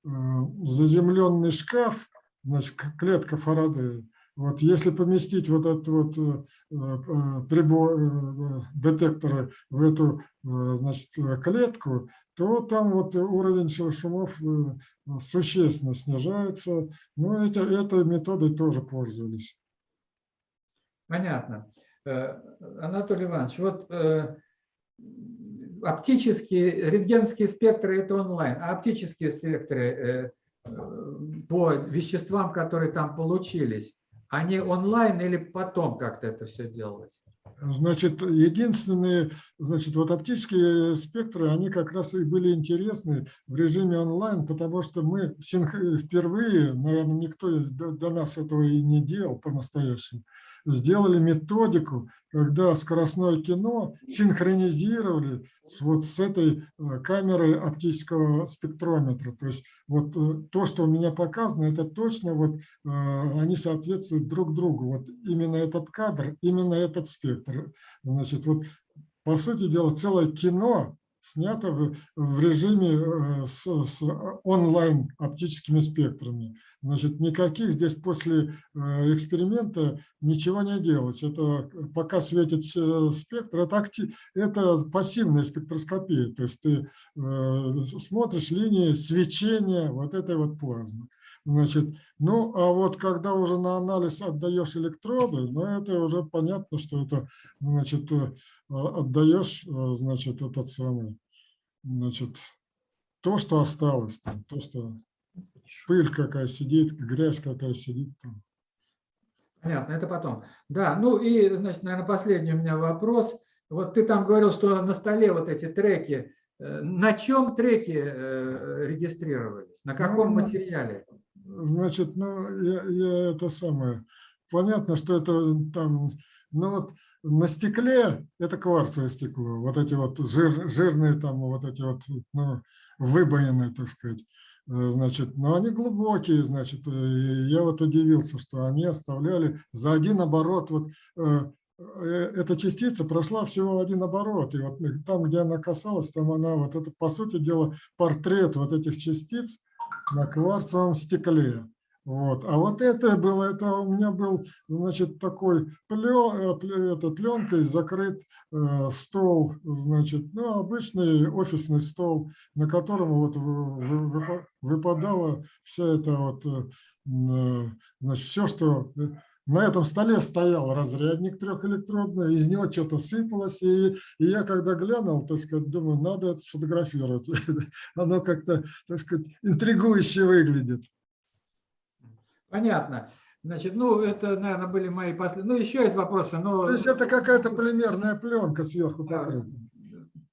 заземленный шкаф, значит, клетка Фарадея. Вот если поместить вот этот вот э, э, прибор, э, детекторы в эту э, значит, клетку, то там вот уровень шумов э, существенно снижается. Ну, эти, этой методой тоже пользовались. Понятно. Э, Анатолий Иванович, вот э, оптические, рентгеновские спектры – это онлайн, а оптические спектры э, по веществам, которые там получились, они онлайн или потом как-то это все делалось? Значит, единственные, значит, вот оптические спектры, они как раз и были интересны в режиме онлайн, потому что мы впервые, наверное, никто до нас этого и не делал по-настоящему, сделали методику, когда скоростное кино синхронизировали с, вот с этой э, камерой оптического спектрометра. То есть вот э, то, что у меня показано, это точно вот э, они соответствуют друг другу. Вот именно этот кадр, именно этот спектр. Значит, вот по сути дела целое кино снято в, в режиме э, с, с онлайн оптическими спектрами. Значит, никаких здесь после э, эксперимента ничего не делать. Это пока светит спектр, это, актив, это пассивная спектроскопия. То есть ты э, смотришь линии свечения вот этой вот плазмы. Значит, ну, а вот когда уже на анализ отдаешь электроды, ну, это уже понятно, что это, значит, э, отдаешь, э, значит, этот самый, значит, то, что осталось там, то, что пыль какая сидит, грязь какая сидит там. Понятно, это потом. Да, ну и, значит, наверное, последний у меня вопрос. Вот ты там говорил, что на столе вот эти треки, э, на чем треки регистрировались? На каком ну, материале? Значит, ну, я, я это самое, понятно, что это там, ну вот на стекле это кварцевое стекло, вот эти вот жир, жирные там, вот эти вот, ну, выбоины, так сказать, э, значит, но они глубокие, значит, и я вот удивился, что они оставляли за один оборот, вот э, э, эта частица прошла всего один оборот, и вот там, где она касалась, там она, вот это, по сути дела, портрет вот этих частиц, на кварцевом стекле. Вот. А вот это было, это у меня был, значит, такой плен, э, это, пленкой закрыт э, стол, значит, ну, обычный офисный стол, на котором вот выпадала вся эта вот, э, значит, все, что на этом столе стоял разрядник трехэлектродный, из него что-то сыпалось, и, и я когда глянул, так сказать, думаю, надо это сфотографировать. Оно как-то, так сказать, интригующе выглядит. Понятно. Значит, ну, это, наверное, были мои последние. Ну, еще есть вопросы. Но... То есть это какая-то полимерная пленка сверху покрыта.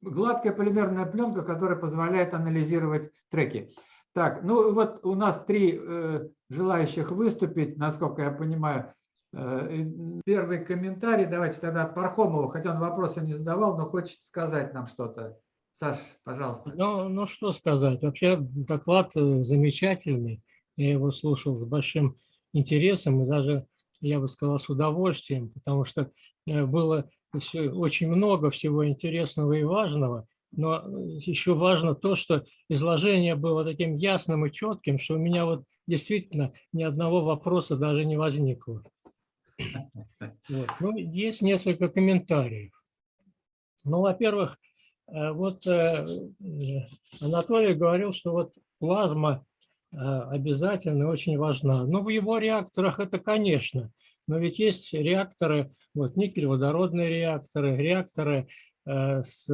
Гладкая полимерная пленка, которая позволяет анализировать треки. Так, ну вот у нас три э, желающих выступить, насколько я понимаю. Э, первый комментарий давайте тогда от Пархомова, хотя он вопроса не задавал, но хочет сказать нам что-то. Саш, пожалуйста. Ну, ну что сказать, вообще доклад э, замечательный, я его слушал с большим интересом и даже, я бы сказал, с удовольствием, потому что э, было очень много всего интересного и важного, но еще важно то, что изложение было таким ясным и четким, что у меня вот действительно ни одного вопроса даже не возникло. Вот. Ну, есть несколько комментариев. Ну, во-первых, э, вот э, Анатолий говорил, что вот плазма э, обязательно очень важна. Ну, в его реакторах это, конечно, но ведь есть реакторы, вот никель-водородные реакторы, реакторы с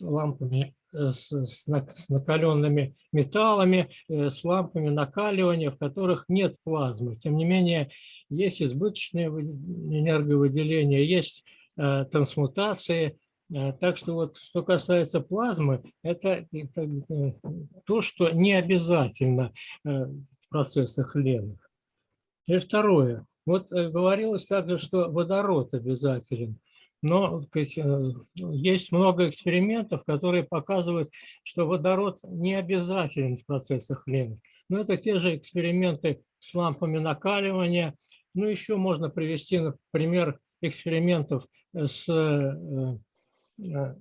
лампами с, с накаленными металлами, с лампами накаливания, в которых нет плазмы. Тем не менее, есть избыточное энерговыделение, есть э, трансмутации. Э, так что вот что касается плазмы, это, это э, то, что не обязательно в процессах ленных. И второе. Вот говорилось также, что водород обязателен. Но сказать, есть много экспериментов, которые показывают, что водород не обязателен в процессах ленных. Но это те же эксперименты с лампами накаливания, ну, еще можно привести, например, экспериментов с э, э,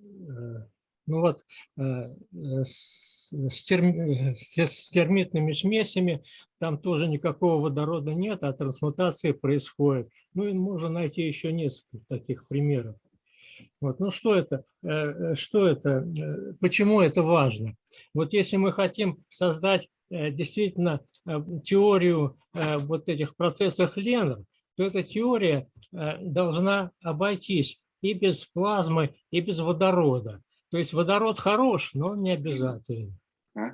Ну вот э, э, с, с терм- э, с термитными смесями там тоже никакого водорода нет, а трансмутация происходит. Ну и можно найти еще несколько таких примеров. Вот. Ну что это? э, э, Что это? э, Почему это важно? Вот если мы хотим создать э, действительно э, теорию э, вот этих процессов Леннер, то эта теория э, должна обойтись и без плазмы, и без водорода. То есть водород хорош, но он не обязательно. А?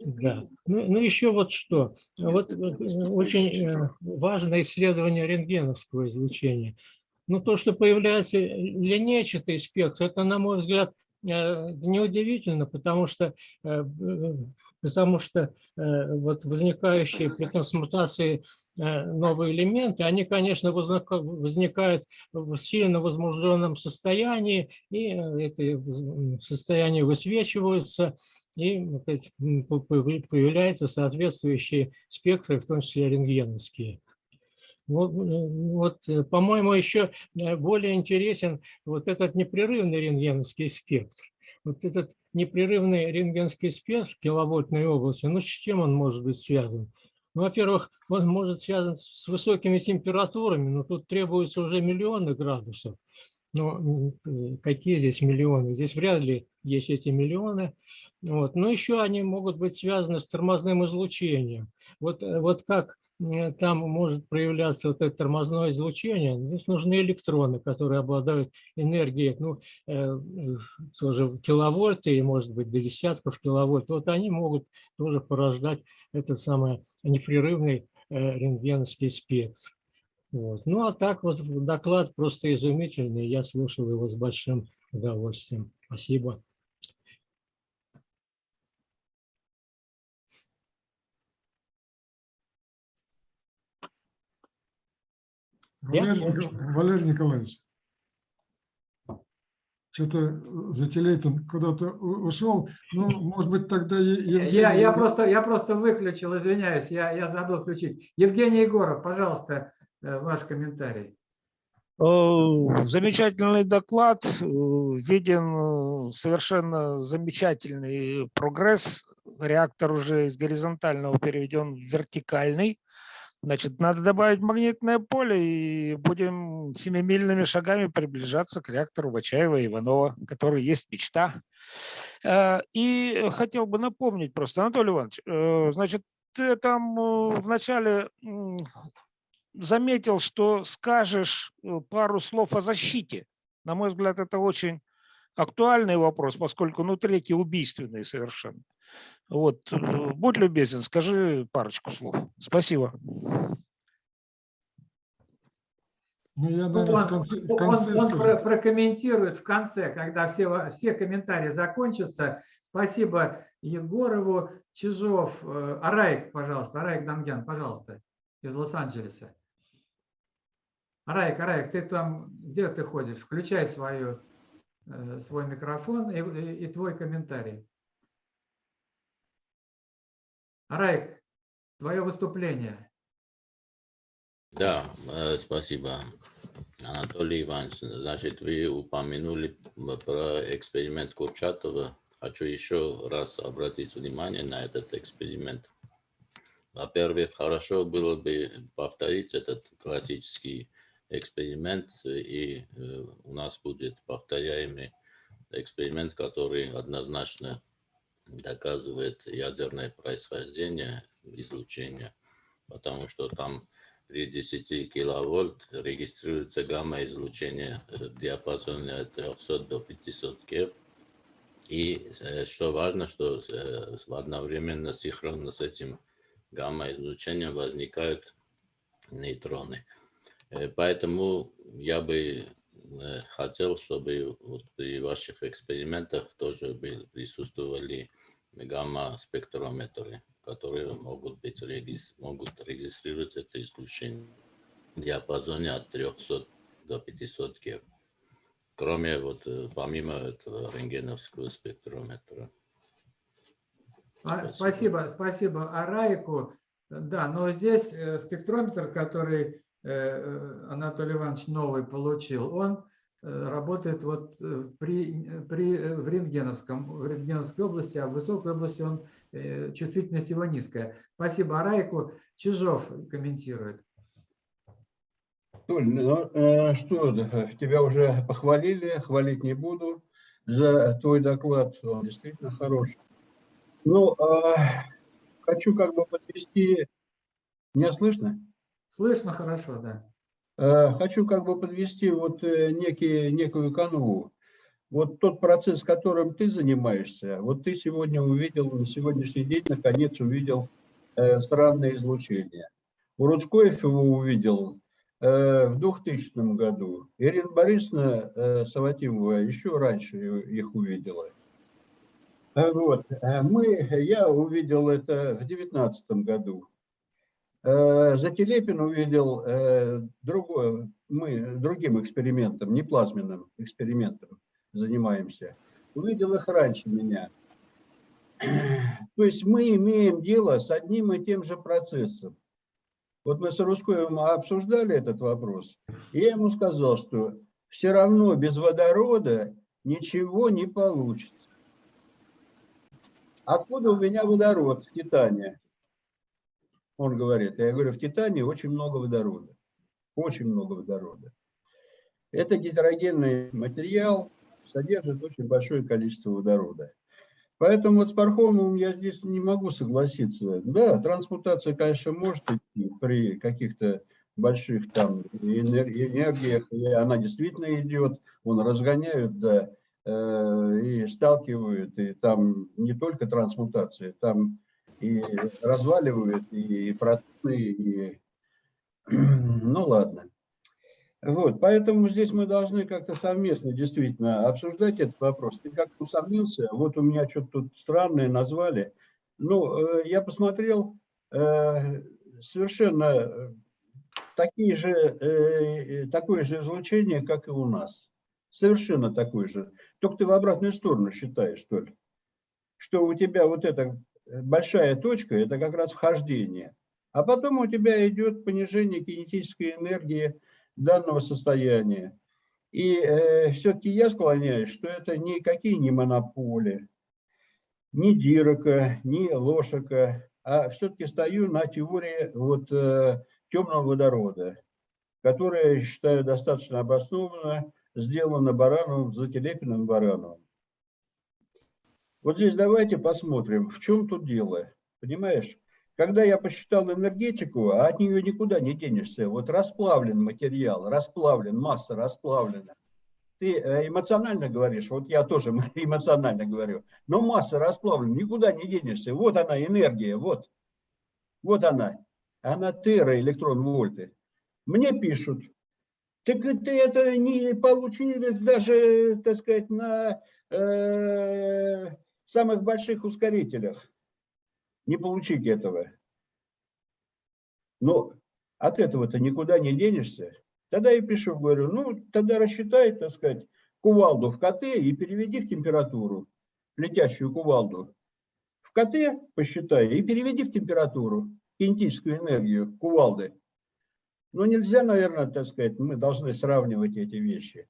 Да. Ну, ну еще вот что. Вот э, очень э, важное исследование рентгеновского излучения. Ну, то, что появляется линейчатый спектр, это, на мой взгляд, э, неудивительно, потому что, э, э, потому что э, вот возникающие при трансмутации э, новые элементы, они, конечно, возника- возникают в сильно возбужденном состоянии, и э, это состояние высвечиваются, и вот эти, м, по- по- появляются соответствующие спектры, в том числе рентгеновские. Вот, вот, по-моему, еще более интересен вот этот непрерывный рентгеновский спектр. Вот этот непрерывный рентгенский спектр в киловольтной области, ну с чем он может быть связан? Ну, во-первых, он может связан с высокими температурами, но тут требуется уже миллионы градусов. Но э, какие здесь миллионы? Здесь вряд ли есть эти миллионы. Вот. Но еще они могут быть связаны с тормозным излучением. Вот, э, вот как там может проявляться вот это тормозное излучение, здесь нужны электроны, которые обладают энергией, ну, э, э, тоже киловольты, и может быть до десятков киловольт. Вот они могут тоже порождать этот самый непрерывный э, рентгеновский спектр. Вот. Ну а так вот доклад просто изумительный, я слушал его с большим удовольствием. Спасибо. Валерий, Валерий Николаевич, что-то Зателепин куда-то ушел. Ну, может быть, тогда Евгений... Я, я, просто, я просто выключил, извиняюсь, я, я забыл включить. Евгений Егоров, пожалуйста, э, ваш комментарий. Э, Замечательный доклад. э, Виден э, совершенно замечательный прогресс. Реактор уже из горизонтального переведен в вертикальный. Значит, надо добавить магнитное поле и будем семимильными шагами приближаться к реактору Бачаева и Иванова, который есть мечта. Э, И хотел бы напомнить просто, Анатолий Иванович, э, значит, ты там э, вначале заметил, что скажешь пару слов о защите. На мой взгляд, это очень актуальный вопрос, поскольку ну, третий убийственный совершенно. Вот, э, будь любезен, скажи парочку слов. Спасибо. Ну, я, Ну, наверное, в Он, конце, он- конце он про- прокомментирует в конце, когда все, все комментарии закончатся. Спасибо Егорову, Чижов, э, Араик, пожалуйста, Араик Дамьян, пожалуйста, из Лос-Анджелеса. Араик, Араик, ты там, где ты ходишь? Включай свою, э, свой микрофон и, и- и твой комментарий. Араик, твое выступление. Да, э, спасибо, Анатолий Иванович. Значит, вы упомянули про эксперимент Курчатова. Хочу еще раз обратить внимание на этот эксперимент. Во-первых, хорошо было бы повторить этот классический эксперимент, и э, у нас будет повторяемый эксперимент, который однозначно доказывает ядерное происхождение излучения, потому что там при 10 киловольт регистрируется гамма-излучение э, в диапазоне от 300 до 500 Гц. И э, что важно, что э, одновременно синхронно с этим гамма-излучением возникают нейтроны. Э, Поэтому я бы э, хотел, чтобы вот при ваших экспериментах тоже бы присутствовали гамма-спектрометры, которые могут, быть, регис- могут регистрировать это излучение в диапазоне от 300 до 500 Гц. Кроме вот, э, помимо этого рентгеновского спектрометра. А, Спасибо, спасибо Араику. Да, но здесь э, спектрометр, который э, э, Анатолий Иванович новый получил, он э, работает вот э, при, при, э, в, рентгеновском, в рентгеновской области, а в высокой области он, э, чувствительность его низкая. Спасибо. А Райку Чижов комментирует. Толь, ну э, что, тебя уже похвалили, хвалить не буду за твой доклад, он действительно хороший. Ну, э, хочу как бы подвести, меня слышно? Слышно хорошо, да. Э, хочу как бы подвести вот э, некий, некую канву. Вот тот процесс, которым ты занимаешься, вот ты сегодня увидел, на сегодняшний день наконец увидел э, странное излучение. У его увидел э, в 2000 году. Ирина Борисовна э, Саватимова еще раньше их увидела. Э, Вот. Мы, я увидел это в 2019 году. Э, Зателепин увидел э, другое, мы другим экспериментом, не плазменным экспериментом занимаемся. Увидел их раньше меня. То есть мы имеем дело с одним и тем же процессом. Вот мы с Русковым обсуждали этот вопрос, и я ему сказал, что все равно без водорода ничего не получится. Откуда у меня водород в Титане? Он говорит, я говорю, в Титане очень много водорода. Очень много водорода. Это гетерогенный материал, содержит очень большое количество водорода. Поэтому вот с Пархомовым я здесь не могу согласиться. Да, трансмутация, конечно, может идти при каких-то больших там энергиях, и она действительно идет, он разгоняют, да, э, и сталкивают, и там не только трансмутация, там и разваливают, и протоны, и... Ну ладно. Вот, поэтому здесь мы должны как-то совместно действительно обсуждать этот вопрос. Ты как-то усомнился, вот у меня что-то тут странное назвали. Ну, э, я посмотрел, э, совершенно такие же, э, такое же излучение, как и у нас. Совершенно такое же. Только ты в обратную сторону считаешь, что ли? Что у тебя вот эта большая точка, это как раз вхождение. А потом у тебя идет понижение кинетической энергии, данного состояния. И э, все-таки я склоняюсь, что это никакие не монополи, ни Дирака, ни Лошака, а все-таки стою на теории вот, э, темного водорода, которая, я считаю, достаточно обоснованно сделана Барановым, Зателепиным Барановым. Вот здесь давайте посмотрим, в чем тут дело. Понимаешь? Когда я посчитал энергетику, а от нее никуда не денешься, вот расплавлен материал, расплавлен, масса расплавлена. Ты э, эмоционально говоришь, вот я тоже эмоционально говорю, но масса расплавлена, никуда не денешься. Вот она, энергия, вот. Вот она. Она тера, электрон вольты. Мне пишут, так ты это не получилось даже, так сказать, на э, самых больших ускорителях не получить этого. Но от этого-то никуда не денешься. Тогда я пишу, говорю, ну, тогда рассчитай, так сказать, кувалду в КТ и переведи в температуру, летящую кувалду. В КТ посчитай и переведи в температуру, кинетическую энергию кувалды. Но нельзя, наверное, так сказать, мы должны сравнивать эти вещи.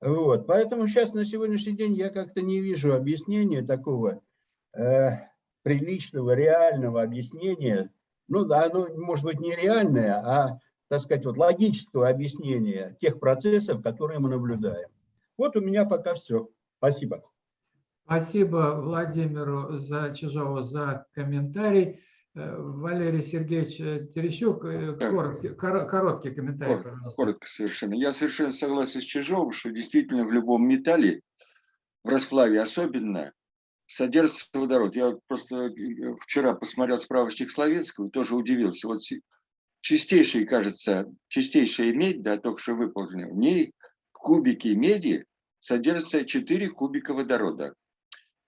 Вот, поэтому сейчас на сегодняшний день я как-то не вижу объяснения такого э, приличного, реального объяснения, ну да, оно может быть нереальное, а, так сказать, вот логического объяснения тех процессов, которые мы наблюдаем. Вот у меня пока все. Спасибо. Спасибо Владимиру за Чижову за комментарий. Э, Валерий Сергеевич э, Терещук, э, короткий, короткий комментарий, коротко, пожалуйста. Коротко совершенно. Я совершенно согласен с Чижовым, что действительно в любом металле, в расплаве особенно, содержится водород. Я просто вчера посмотрел справочник Словенского и тоже удивился. Вот чистейшая, кажется, чистейшая медь, да, только что выполнена, в ней в кубике меди содержится 4 кубика водорода.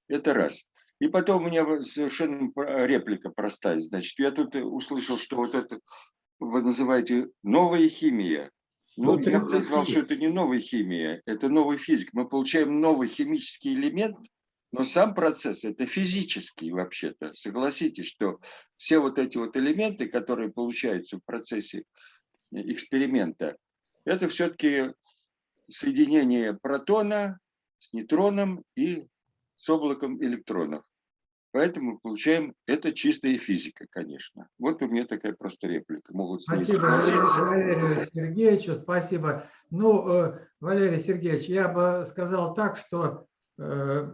Это раз. И потом у меня совершенно реплика простая. Значит, я тут услышал, что вот это вы называете новая химия. Ну, я бы назвал, что это не новая химия, это новый физик. Мы получаем новый химический элемент, но сам процесс это физический вообще-то. Согласитесь, что все вот эти вот элементы, которые получаются в процессе эксперимента, это все-таки соединение протона с нейтроном и с облаком электронов. Поэтому получаем, это чистая физика, конечно. Вот у меня такая просто реплика. Могут Спасибо. Валерию Сергеевичу, спасибо. Ну, э, Валерий Сергеевич, я бы сказал так, что э,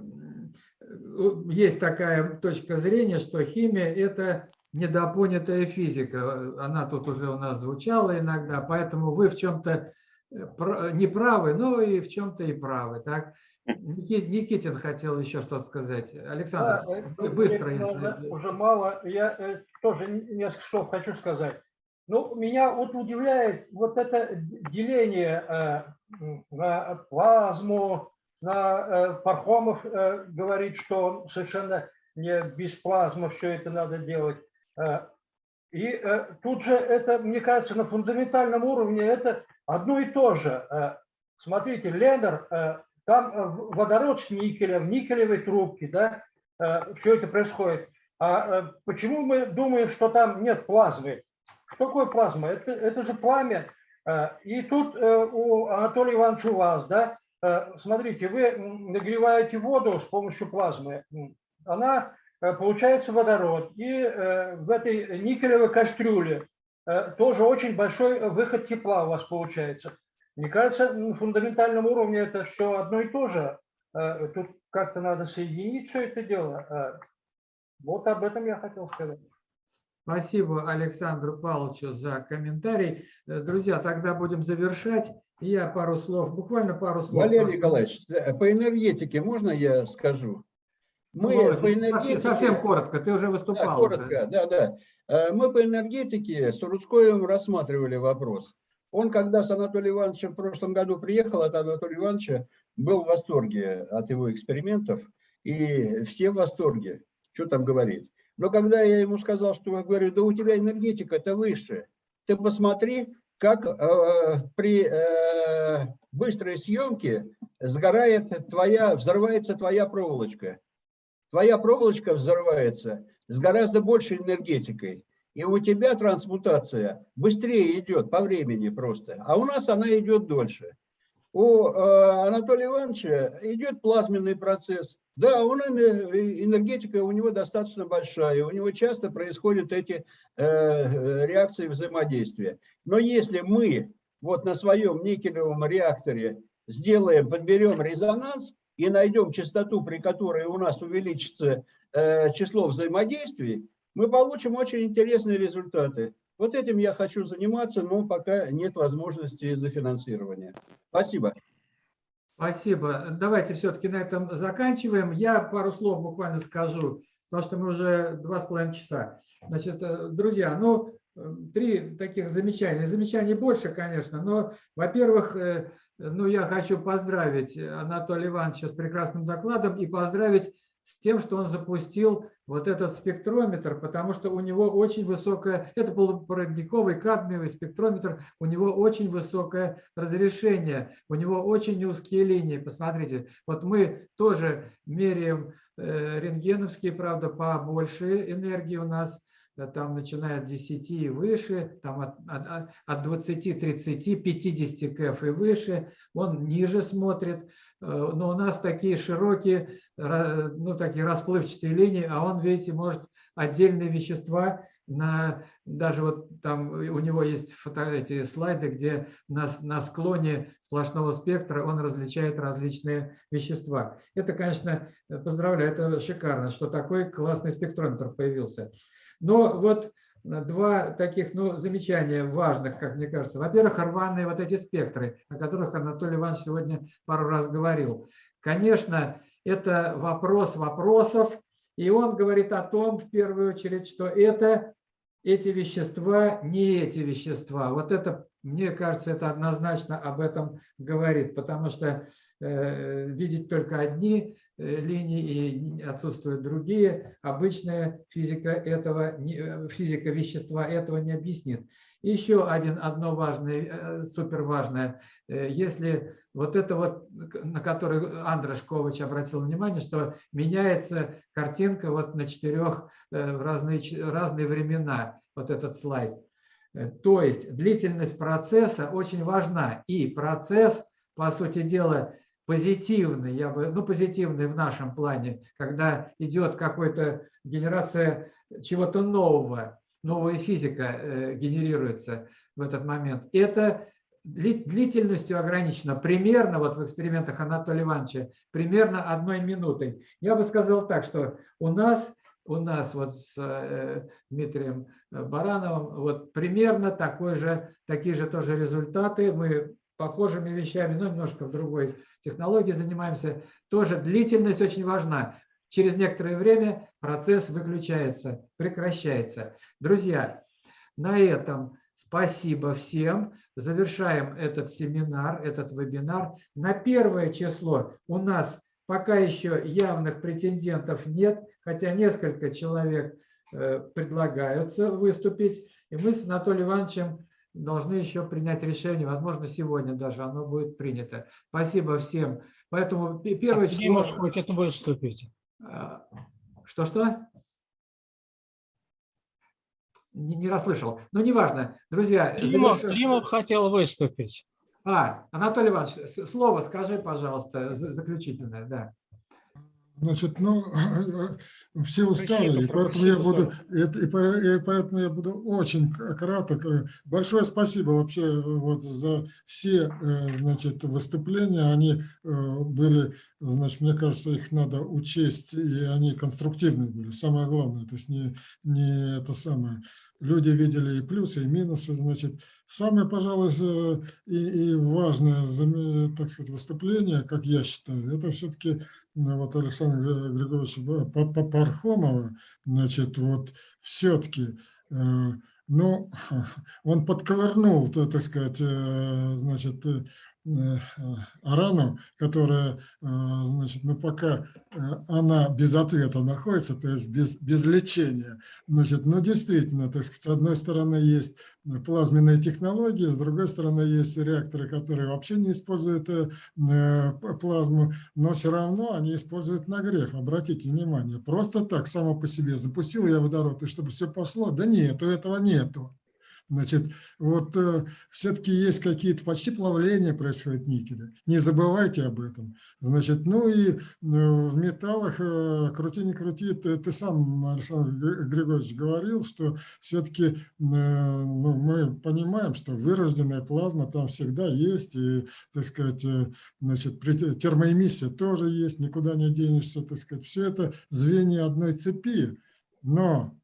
есть такая точка зрения, что химия – это недопонятая физика. Она тут уже у нас звучала иногда, поэтому вы в чем-то не правы, но и в чем-то и правы. Так? Ники- Никитин хотел еще что-то сказать. Александр, Да, э, быстро, если... уже- Уже мало. Я э, тоже несколько слов хочу сказать. Ну, меня вот удивляет вот это деление э, на плазму, на Пархомов говорит, что совершенно не без плазмы все это надо делать. И тут же это, мне кажется, на фундаментальном уровне это одно и то же. Смотрите, Ленер, э, там э, водород с никелем, в никелевой трубке, да, все это происходит. А э, почему мы думаем, что там нет плазмы? Что такое плазма? Это, это же пламя. Э, И тут э, у Анатолия Ивановича у вас, да, э, смотрите, вы нагреваете воду с помощью плазмы. Она э, получается водород. И э, в этой никелевой кастрюле э, тоже очень большой выход тепла у вас получается. Мне кажется, на фундаментальном уровне это все одно и то же. Э, Тут как-то надо соединить все это дело. Э, Вот об этом я хотел сказать. Спасибо Александру Павловичу за комментарий. Э, Друзья, тогда будем завершать. Я пару слов, буквально пару слов. Валерий Николаевич, по энергетике можно я скажу? Мы Володя, по энергетике... Совсем коротко, ты уже Да, выступал. коротко, да, да. Мы по энергетике с Рудскоем рассматривали вопрос. Он, когда с Анатолием Ивановичем в прошлом году приехал от Анатолия Ивановича, был в восторге от его экспериментов, и все в восторге, что там говорить. Но когда я ему сказал, что, я говорю, да у тебя энергетика-то выше, ты посмотри, как э, при э, быстрой съемке сгорает твоя, взрывается твоя проволочка. Твоя проволочка взрывается с гораздо большей энергетикой. И у тебя трансмутация быстрее идет по времени просто, а у нас она идет дольше. У э, Анатолия Ивановича идет плазменный процесс. Да, он, эне- энергетика у него достаточно большая, у него часто происходят эти э, реакции взаимодействия. Но если мы вот на своем никелевом реакторе сделаем, подберем резонанс и найдем частоту, при которой у нас увеличится э, число взаимодействий, мы получим очень интересные результаты. Вот этим я хочу заниматься, но пока нет возможности из-за финансирования. Спасибо. Спасибо. Давайте все-таки на этом заканчиваем. Я пару слов буквально скажу, потому что мы уже два с половиной часа. Значит, э, друзья, ну, э, три таких замечания. Замечаний больше, конечно, но, во-первых, э, ну, я хочу поздравить Анатолия Ивановича с прекрасным докладом и поздравить с тем, что он запустил вот этот спектрометр, потому что у него очень высокое, это полупроводниковый кадмиевый спектрометр, у него очень высокое разрешение, у него очень узкие линии. Посмотрите, вот мы тоже меряем э, рентгеновские, правда, побольше энергии у нас, там начиная от 10 и выше, там от, от, от 20, 30, 50 кф и выше, он ниже смотрит, но у нас такие широкие, ну, такие расплывчатые линии, а он, видите, может отдельные вещества на даже вот там у него есть фото, эти слайды, где на, на склоне сплошного спектра он различает различные вещества. Это, конечно, э, поздравляю, это шикарно, что такой классный спектрометр появился. Но вот э, два таких ну, замечания важных, как мне кажется. Во-первых, рваные вот эти спектры, о которых Анатолий Иванович сегодня пару раз говорил. Конечно, это вопрос вопросов, и он говорит о том, в первую очередь, что это эти вещества не эти вещества. Вот это, мне кажется, это однозначно об этом говорит, потому что э, видеть только одни э, линии и отсутствуют другие, обычная физика этого, э, физика вещества этого не объяснит. Еще один, одно важное, э, супер важное, если вот это вот, на который Андрей Шкович обратил внимание, что меняется картинка вот на четырех в разные, разные времена, вот этот слайд. То есть длительность процесса очень важна, и процесс по сути дела, позитивный, я бы, ну, позитивный в нашем плане, когда идет какая-то генерация чего-то нового, новая физика э, генерируется в этот момент. Это длительностью ограничено, примерно, вот в экспериментах Анатолия Ивановича, примерно одной минутой. Я бы сказал так, что у нас, у нас вот с э, Дмитрием Барановым вот примерно такой же, такие же тоже результаты. Мы похожими вещами, но немножко в другой технологии занимаемся. Тоже длительность очень важна. Через некоторое время процесс выключается, прекращается. Друзья, на этом спасибо всем. Завершаем этот семинар, этот вебинар. На первое число у нас пока еще явных претендентов нет, хотя несколько человек э, предлагаются выступить. И мы с Анатолием Ивановичем должны еще принять решение, возможно, сегодня даже оно будет принято. Спасибо всем. Поэтому первое а число... хочет выступить? Что-что? Не, не расслышал. Но ну, неважно. Друзья... Климов, заверш... Климов хотел выступить. А, Анатолий Иванович, слово скажи, пожалуйста, заключительное. Да. Значит, ну, все устали, и поэтому я буду, и поэтому я буду очень краток. Большое спасибо вообще вот за все, э, значит, выступления. Они э, были, значит, мне кажется, их надо учесть, и они конструктивные были. Самое главное, то есть не, не это самое. Люди видели и плюсы, и минусы, значит. Самое, пожалуй, и, и важное, так сказать, выступление, как я считаю, это все-таки вот Александра Григорьевича Пархомова, значит, вот все-таки, э, ну, он подковырнул, так сказать, э, значит, Э, рану, которая, э, значит, ну пока э, она без ответа находится, то есть без, без лечения, значит, ну действительно, так сказать, с одной стороны есть плазменные технологии, с другой стороны есть реакторы, которые вообще не используют плазму, но все равно они используют нагрев. Обратите внимание, просто так, само по себе, запустил я водород, и чтобы все пошло, да нет, этого нету. Значит, вот э, все-таки есть какие-то почти плавления происходит никеля. Не забывайте об этом. Значит, ну и э, в металлах, э, крути не крути, ты, ты сам, Александр Григорьевич, говорил, что все-таки э, ну, мы понимаем, что вырожденная плазма там всегда есть, и, так сказать, э, значит, термоэмиссия тоже есть, никуда не денешься, так сказать. Все это звенья одной цепи. Но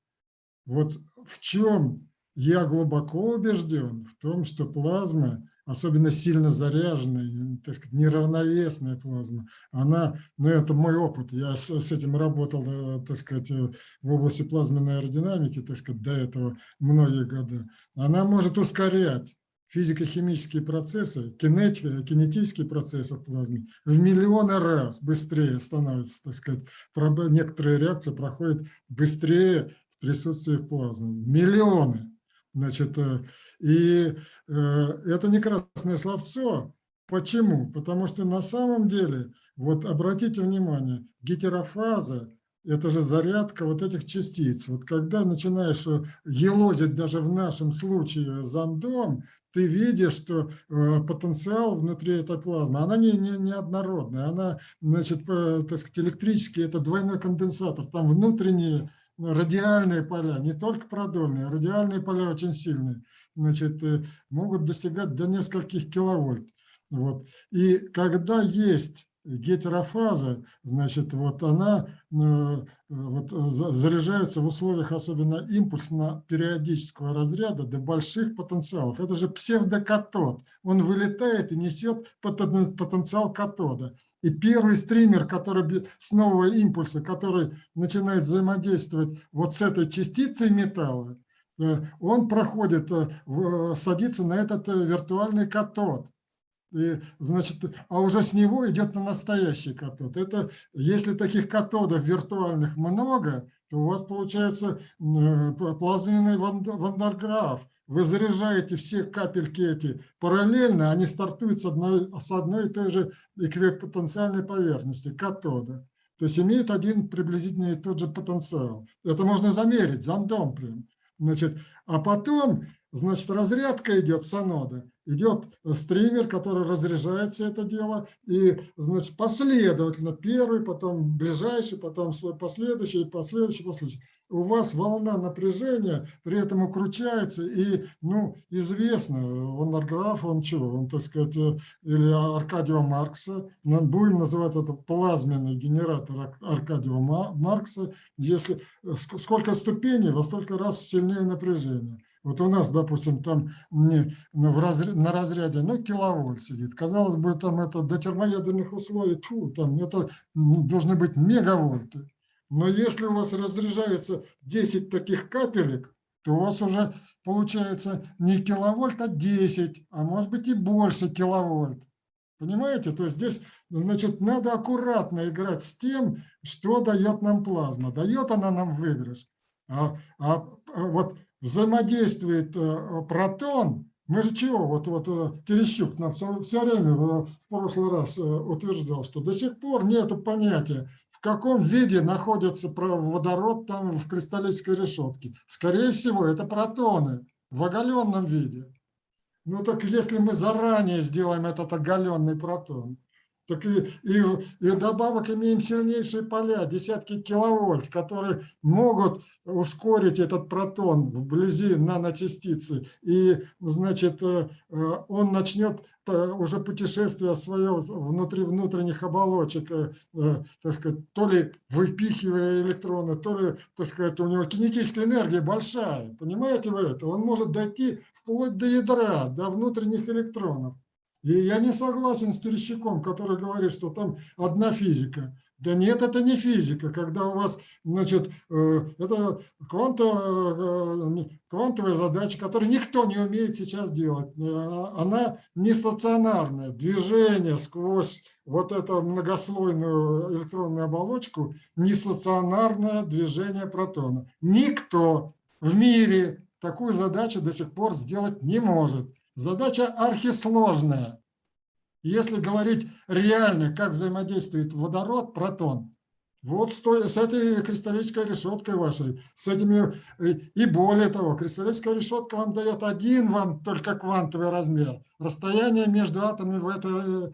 вот в чем я глубоко убежден в том, что плазма, особенно сильно заряженная, так сказать, неравновесная плазма, она, ну это мой опыт, я с, с этим работал, э, так сказать, э, в области плазменной аэродинамики, так сказать, до этого многие годы, она может ускорять физико-химические процессы, кинетики, кинетические процессы в плазме в миллионы раз быстрее становятся, так сказать, некоторые реакции проходят быстрее в присутствии плазмы. Миллионы. Значит, э, и э, это не красное словцо. Почему? Потому что на самом деле, вот обратите внимание, гетерофаза – это же зарядка вот этих частиц. Вот когда начинаешь э, елозить даже в нашем случае зондом, ты видишь, что потенциал внутри этой плазмы, она не, не, не однородная, она, значит, так сказать, электрический, это двойной конденсатор, там внутренние радиальные поля, не только продольные, радиальные поля очень сильные, значит, э, могут достигать до нескольких киловольт. Вот. И когда есть гетерофаза, значит, вот она э, вот, заряжается в условиях особенно импульсно-периодического разряда до больших потенциалов. Это же псевдокатод. Он вылетает и несет потенциал катода. И первый стример, который с нового импульса, который начинает взаимодействовать вот с этой частицей металла, э, он проходит, э, садится на этот виртуальный катод. И, значит, а уже с него идет на настоящий катод. Это, если таких катодов виртуальных много, то у вас получается э, плазменный вандерграф. Вы заряжаете все капельки эти параллельно, они стартуют с одной, с одной и той же эквипотенциальной поверхности, катода. То есть имеют один приблизительно тот же потенциал. Это можно замерить зондом прям. Значит, а потом значит, разрядка идет с анода, идет стример, который разряжает все это дело, и, значит, последовательно, первый, потом ближайший, потом свой последующий, последующий, последующий. У вас волна напряжения при этом укручивается, и, ну, известно, он арграф, он чего, он, так сказать, э, или Аркадио Маркса, будем называть это плазменный генератор Аркадио Маркса, если сколько ступеней, во столько раз сильнее напряжение. Вот у нас, допустим, там не, в разряд, на разряде, ну, киловольт сидит. Казалось бы, там это до термоядерных условий, фу, там это должны быть мегавольты. Но если у вас разряжается 10 таких капелек, то у вас уже получается не киловольт, а 10, а может быть и больше киловольт. Понимаете? То есть здесь, значит, надо аккуратно играть с тем, что дает нам плазма. Дает она нам выигрыш. А, а, а вот взаимодействует э, протон, мы же чего, вот, вот э, Терещук нам все, все время в прошлый раз э, утверждал, что до сих пор нет понятия, в каком виде находится водород там в кристаллической решетке. Скорее всего, это протоны в оголенном виде. Ну так если мы заранее сделаем этот оголенный протон, так и, и, и добавок имеем сильнейшие поля, десятки киловольт, которые могут ускорить этот протон вблизи наночастицы. И, значит, э, э, он начнет э, уже путешествие свое внутри внутренних оболочек, так сказать, то ли выпихивая электроны, то ли, так сказать, у него кинетическая энергия большая. Понимаете вы это? Он может дойти вплоть до ядра, до внутренних электронов. И я не согласен с Терещаком, который говорит, что там одна физика. Да нет, это не физика, когда у вас, значит, э, это квантовая, э, квантовая задача, которую никто не умеет сейчас делать. Э, она не стационарная. Движение сквозь вот эту многослойную электронную оболочку, не стационарное движение протона. Никто в мире такую задачу до сих пор сделать не может. Задача архисложная. Если говорить реально, как взаимодействует водород, протон, вот с этой кристаллической решеткой вашей, с этими, и более того, кристаллическая решетка вам дает один вам только квантовый размер, расстояние между атомами в этой э,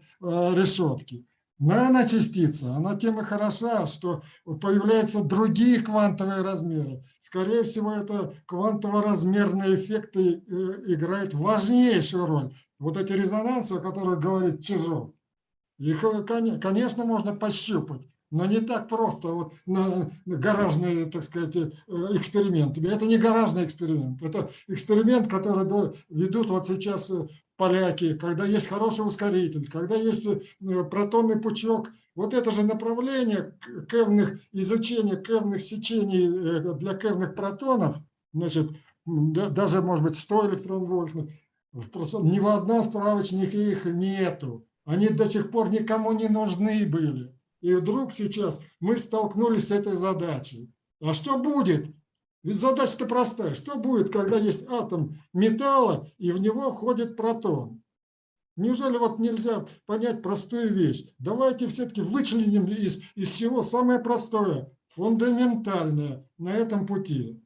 решетке. Наночастица, она тем и хороша, что появляются другие квантовые размеры. Скорее всего, это квантово-размерные эффекты э, играют важнейшую роль. Вот эти резонансы, о которых говорит Чижов, их, э, конечно, можно пощупать, но не так просто вот на гаражные, так сказать, э, эксперименты. Это не гаражный эксперимент, это эксперимент, который ведут вот сейчас поляки, когда есть хороший ускоритель, когда есть э, протонный пучок. Вот это же направление кевных, изучения кевных сечений э, для кевных протонов, значит, даже, может быть, 100 электрон-вольтных, ни в одном справочнике их нету. Они до сих пор никому не нужны были. И вдруг сейчас мы столкнулись с этой задачей. А что будет, ведь задача-то простая. Что будет, когда есть атом металла, и в него входит протон? Неужели вот нельзя понять простую вещь? Давайте все-таки вычленим из, из всего самое простое, фундаментальное на этом пути.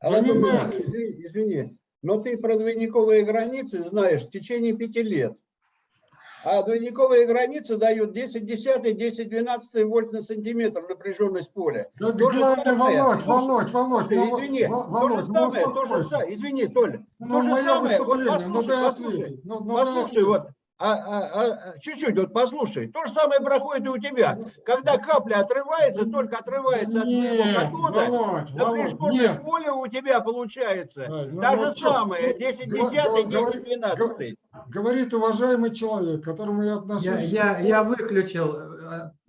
Понимаете? Извини, извини, но ты про двойниковые границы знаешь в течение пяти лет. А двойниковые границы дают 10 десятых, 10 12 вольт на сантиметр напряженность поля. Да, то главное, самое, Володь, Володь, Володь, извини, Володь, то же ну, самое, то же извини, Толя, ну, то же самое, вот ну, послушай, послушай, ну, ну, послушай, вот, а, а, а, чуть-чуть, вот послушай, то же самое проходит и у тебя. Когда капля отрывается, только отрывается от твоего катода, напряженность поля у тебя получается. Ай, ну, Та же самое, 10 десятых, 10 12 говорит уважаемый человек, к которому я отношусь. Я, я, я выключил,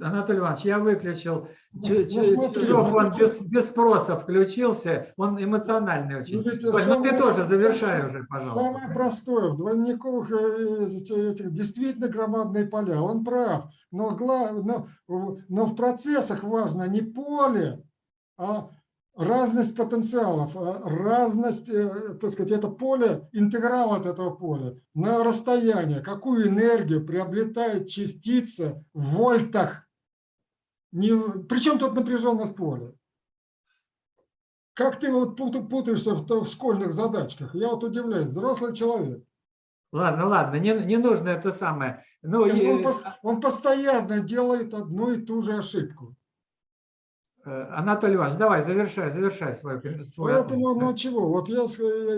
Анатолий Иванович, я выключил. Ну, Чижов, он без, без спроса включился, он эмоциональный очень. Ну, Но самое, ты тоже завершай уже, пожалуйста. Самое простое, в двойниковых э, этих, действительно громадные поля, он прав. Но, но, но в процессах важно не поле, а разность потенциалов, э, разность, э, так сказать, это поле, интеграл от этого поля на расстояние, какую энергию приобретает частица в вольтах. Не, причем тут напряженность поля? как ты вот пут- путаешься в, в школьных задачках? Я вот удивляюсь. Взрослый человек. Ладно, ладно, не, не нужно это самое. Ну, Он, и, пос- он постоянно делает одну и ту же ошибку. Э, Анатолий Иванович, давай, завершай, завершай свой, свой Поэтому, ответ. ну чего, вот я,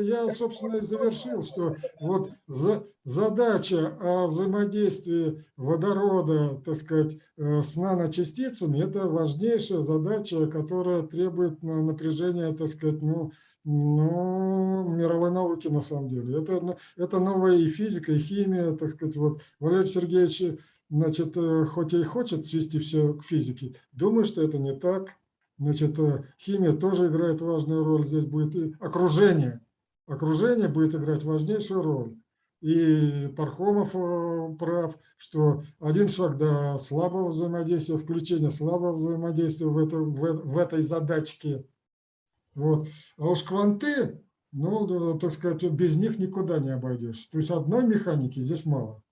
я, собственно, и завершил, что вот за- задача о взаимодействии водорода, так сказать, э, с наночастицами, это важнейшая задача, которая требует на- напряжения, так сказать, ну, ну, мировой науки на самом деле. Это, ну, это новая и физика, и химия, так сказать. Вот Валерий Сергеевич, значит, э, хоть и хочет свести все к физике, думаю, что это не так. Значит, э, химия тоже играет важную роль. Здесь будет и окружение. Окружение будет играть важнейшую роль. И Пархомов э, прав, что один шаг до слабого взаимодействия, включения слабого взаимодействия в, это, в, в этой задачке. Вот. А уж кванты, ну, так сказать, без них никуда не обойдешься. То есть одной механики здесь мало.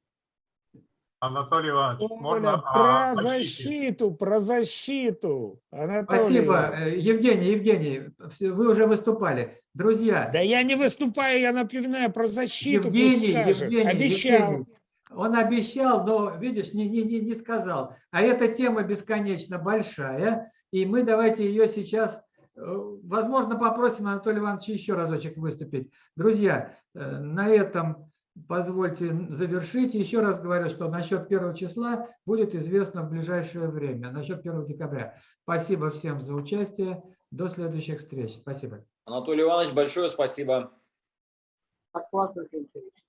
Анатолий Иванович, Оля, можно про а, защиту, про защиту. Анатолий Спасибо, э, Евгений, Евгений, вы уже выступали. Друзья, Да я не выступаю, я напоминаю про защиту. Евгений. Евгений, Обещал. Евгений. Он обещал, но, видишь, не, не, не, не сказал. А эта тема бесконечно большая, и мы давайте ее сейчас, э, возможно, попросим Анатолия Ивановича еще разочек выступить. Друзья, э, на этом позвольте завершить. Еще раз говорю, что насчет первого числа будет известно в ближайшее время, насчет 1 декабря. Спасибо всем за участие. До следующих встреч. Спасибо. Анатолий Иванович, большое спасибо. Очень интересный.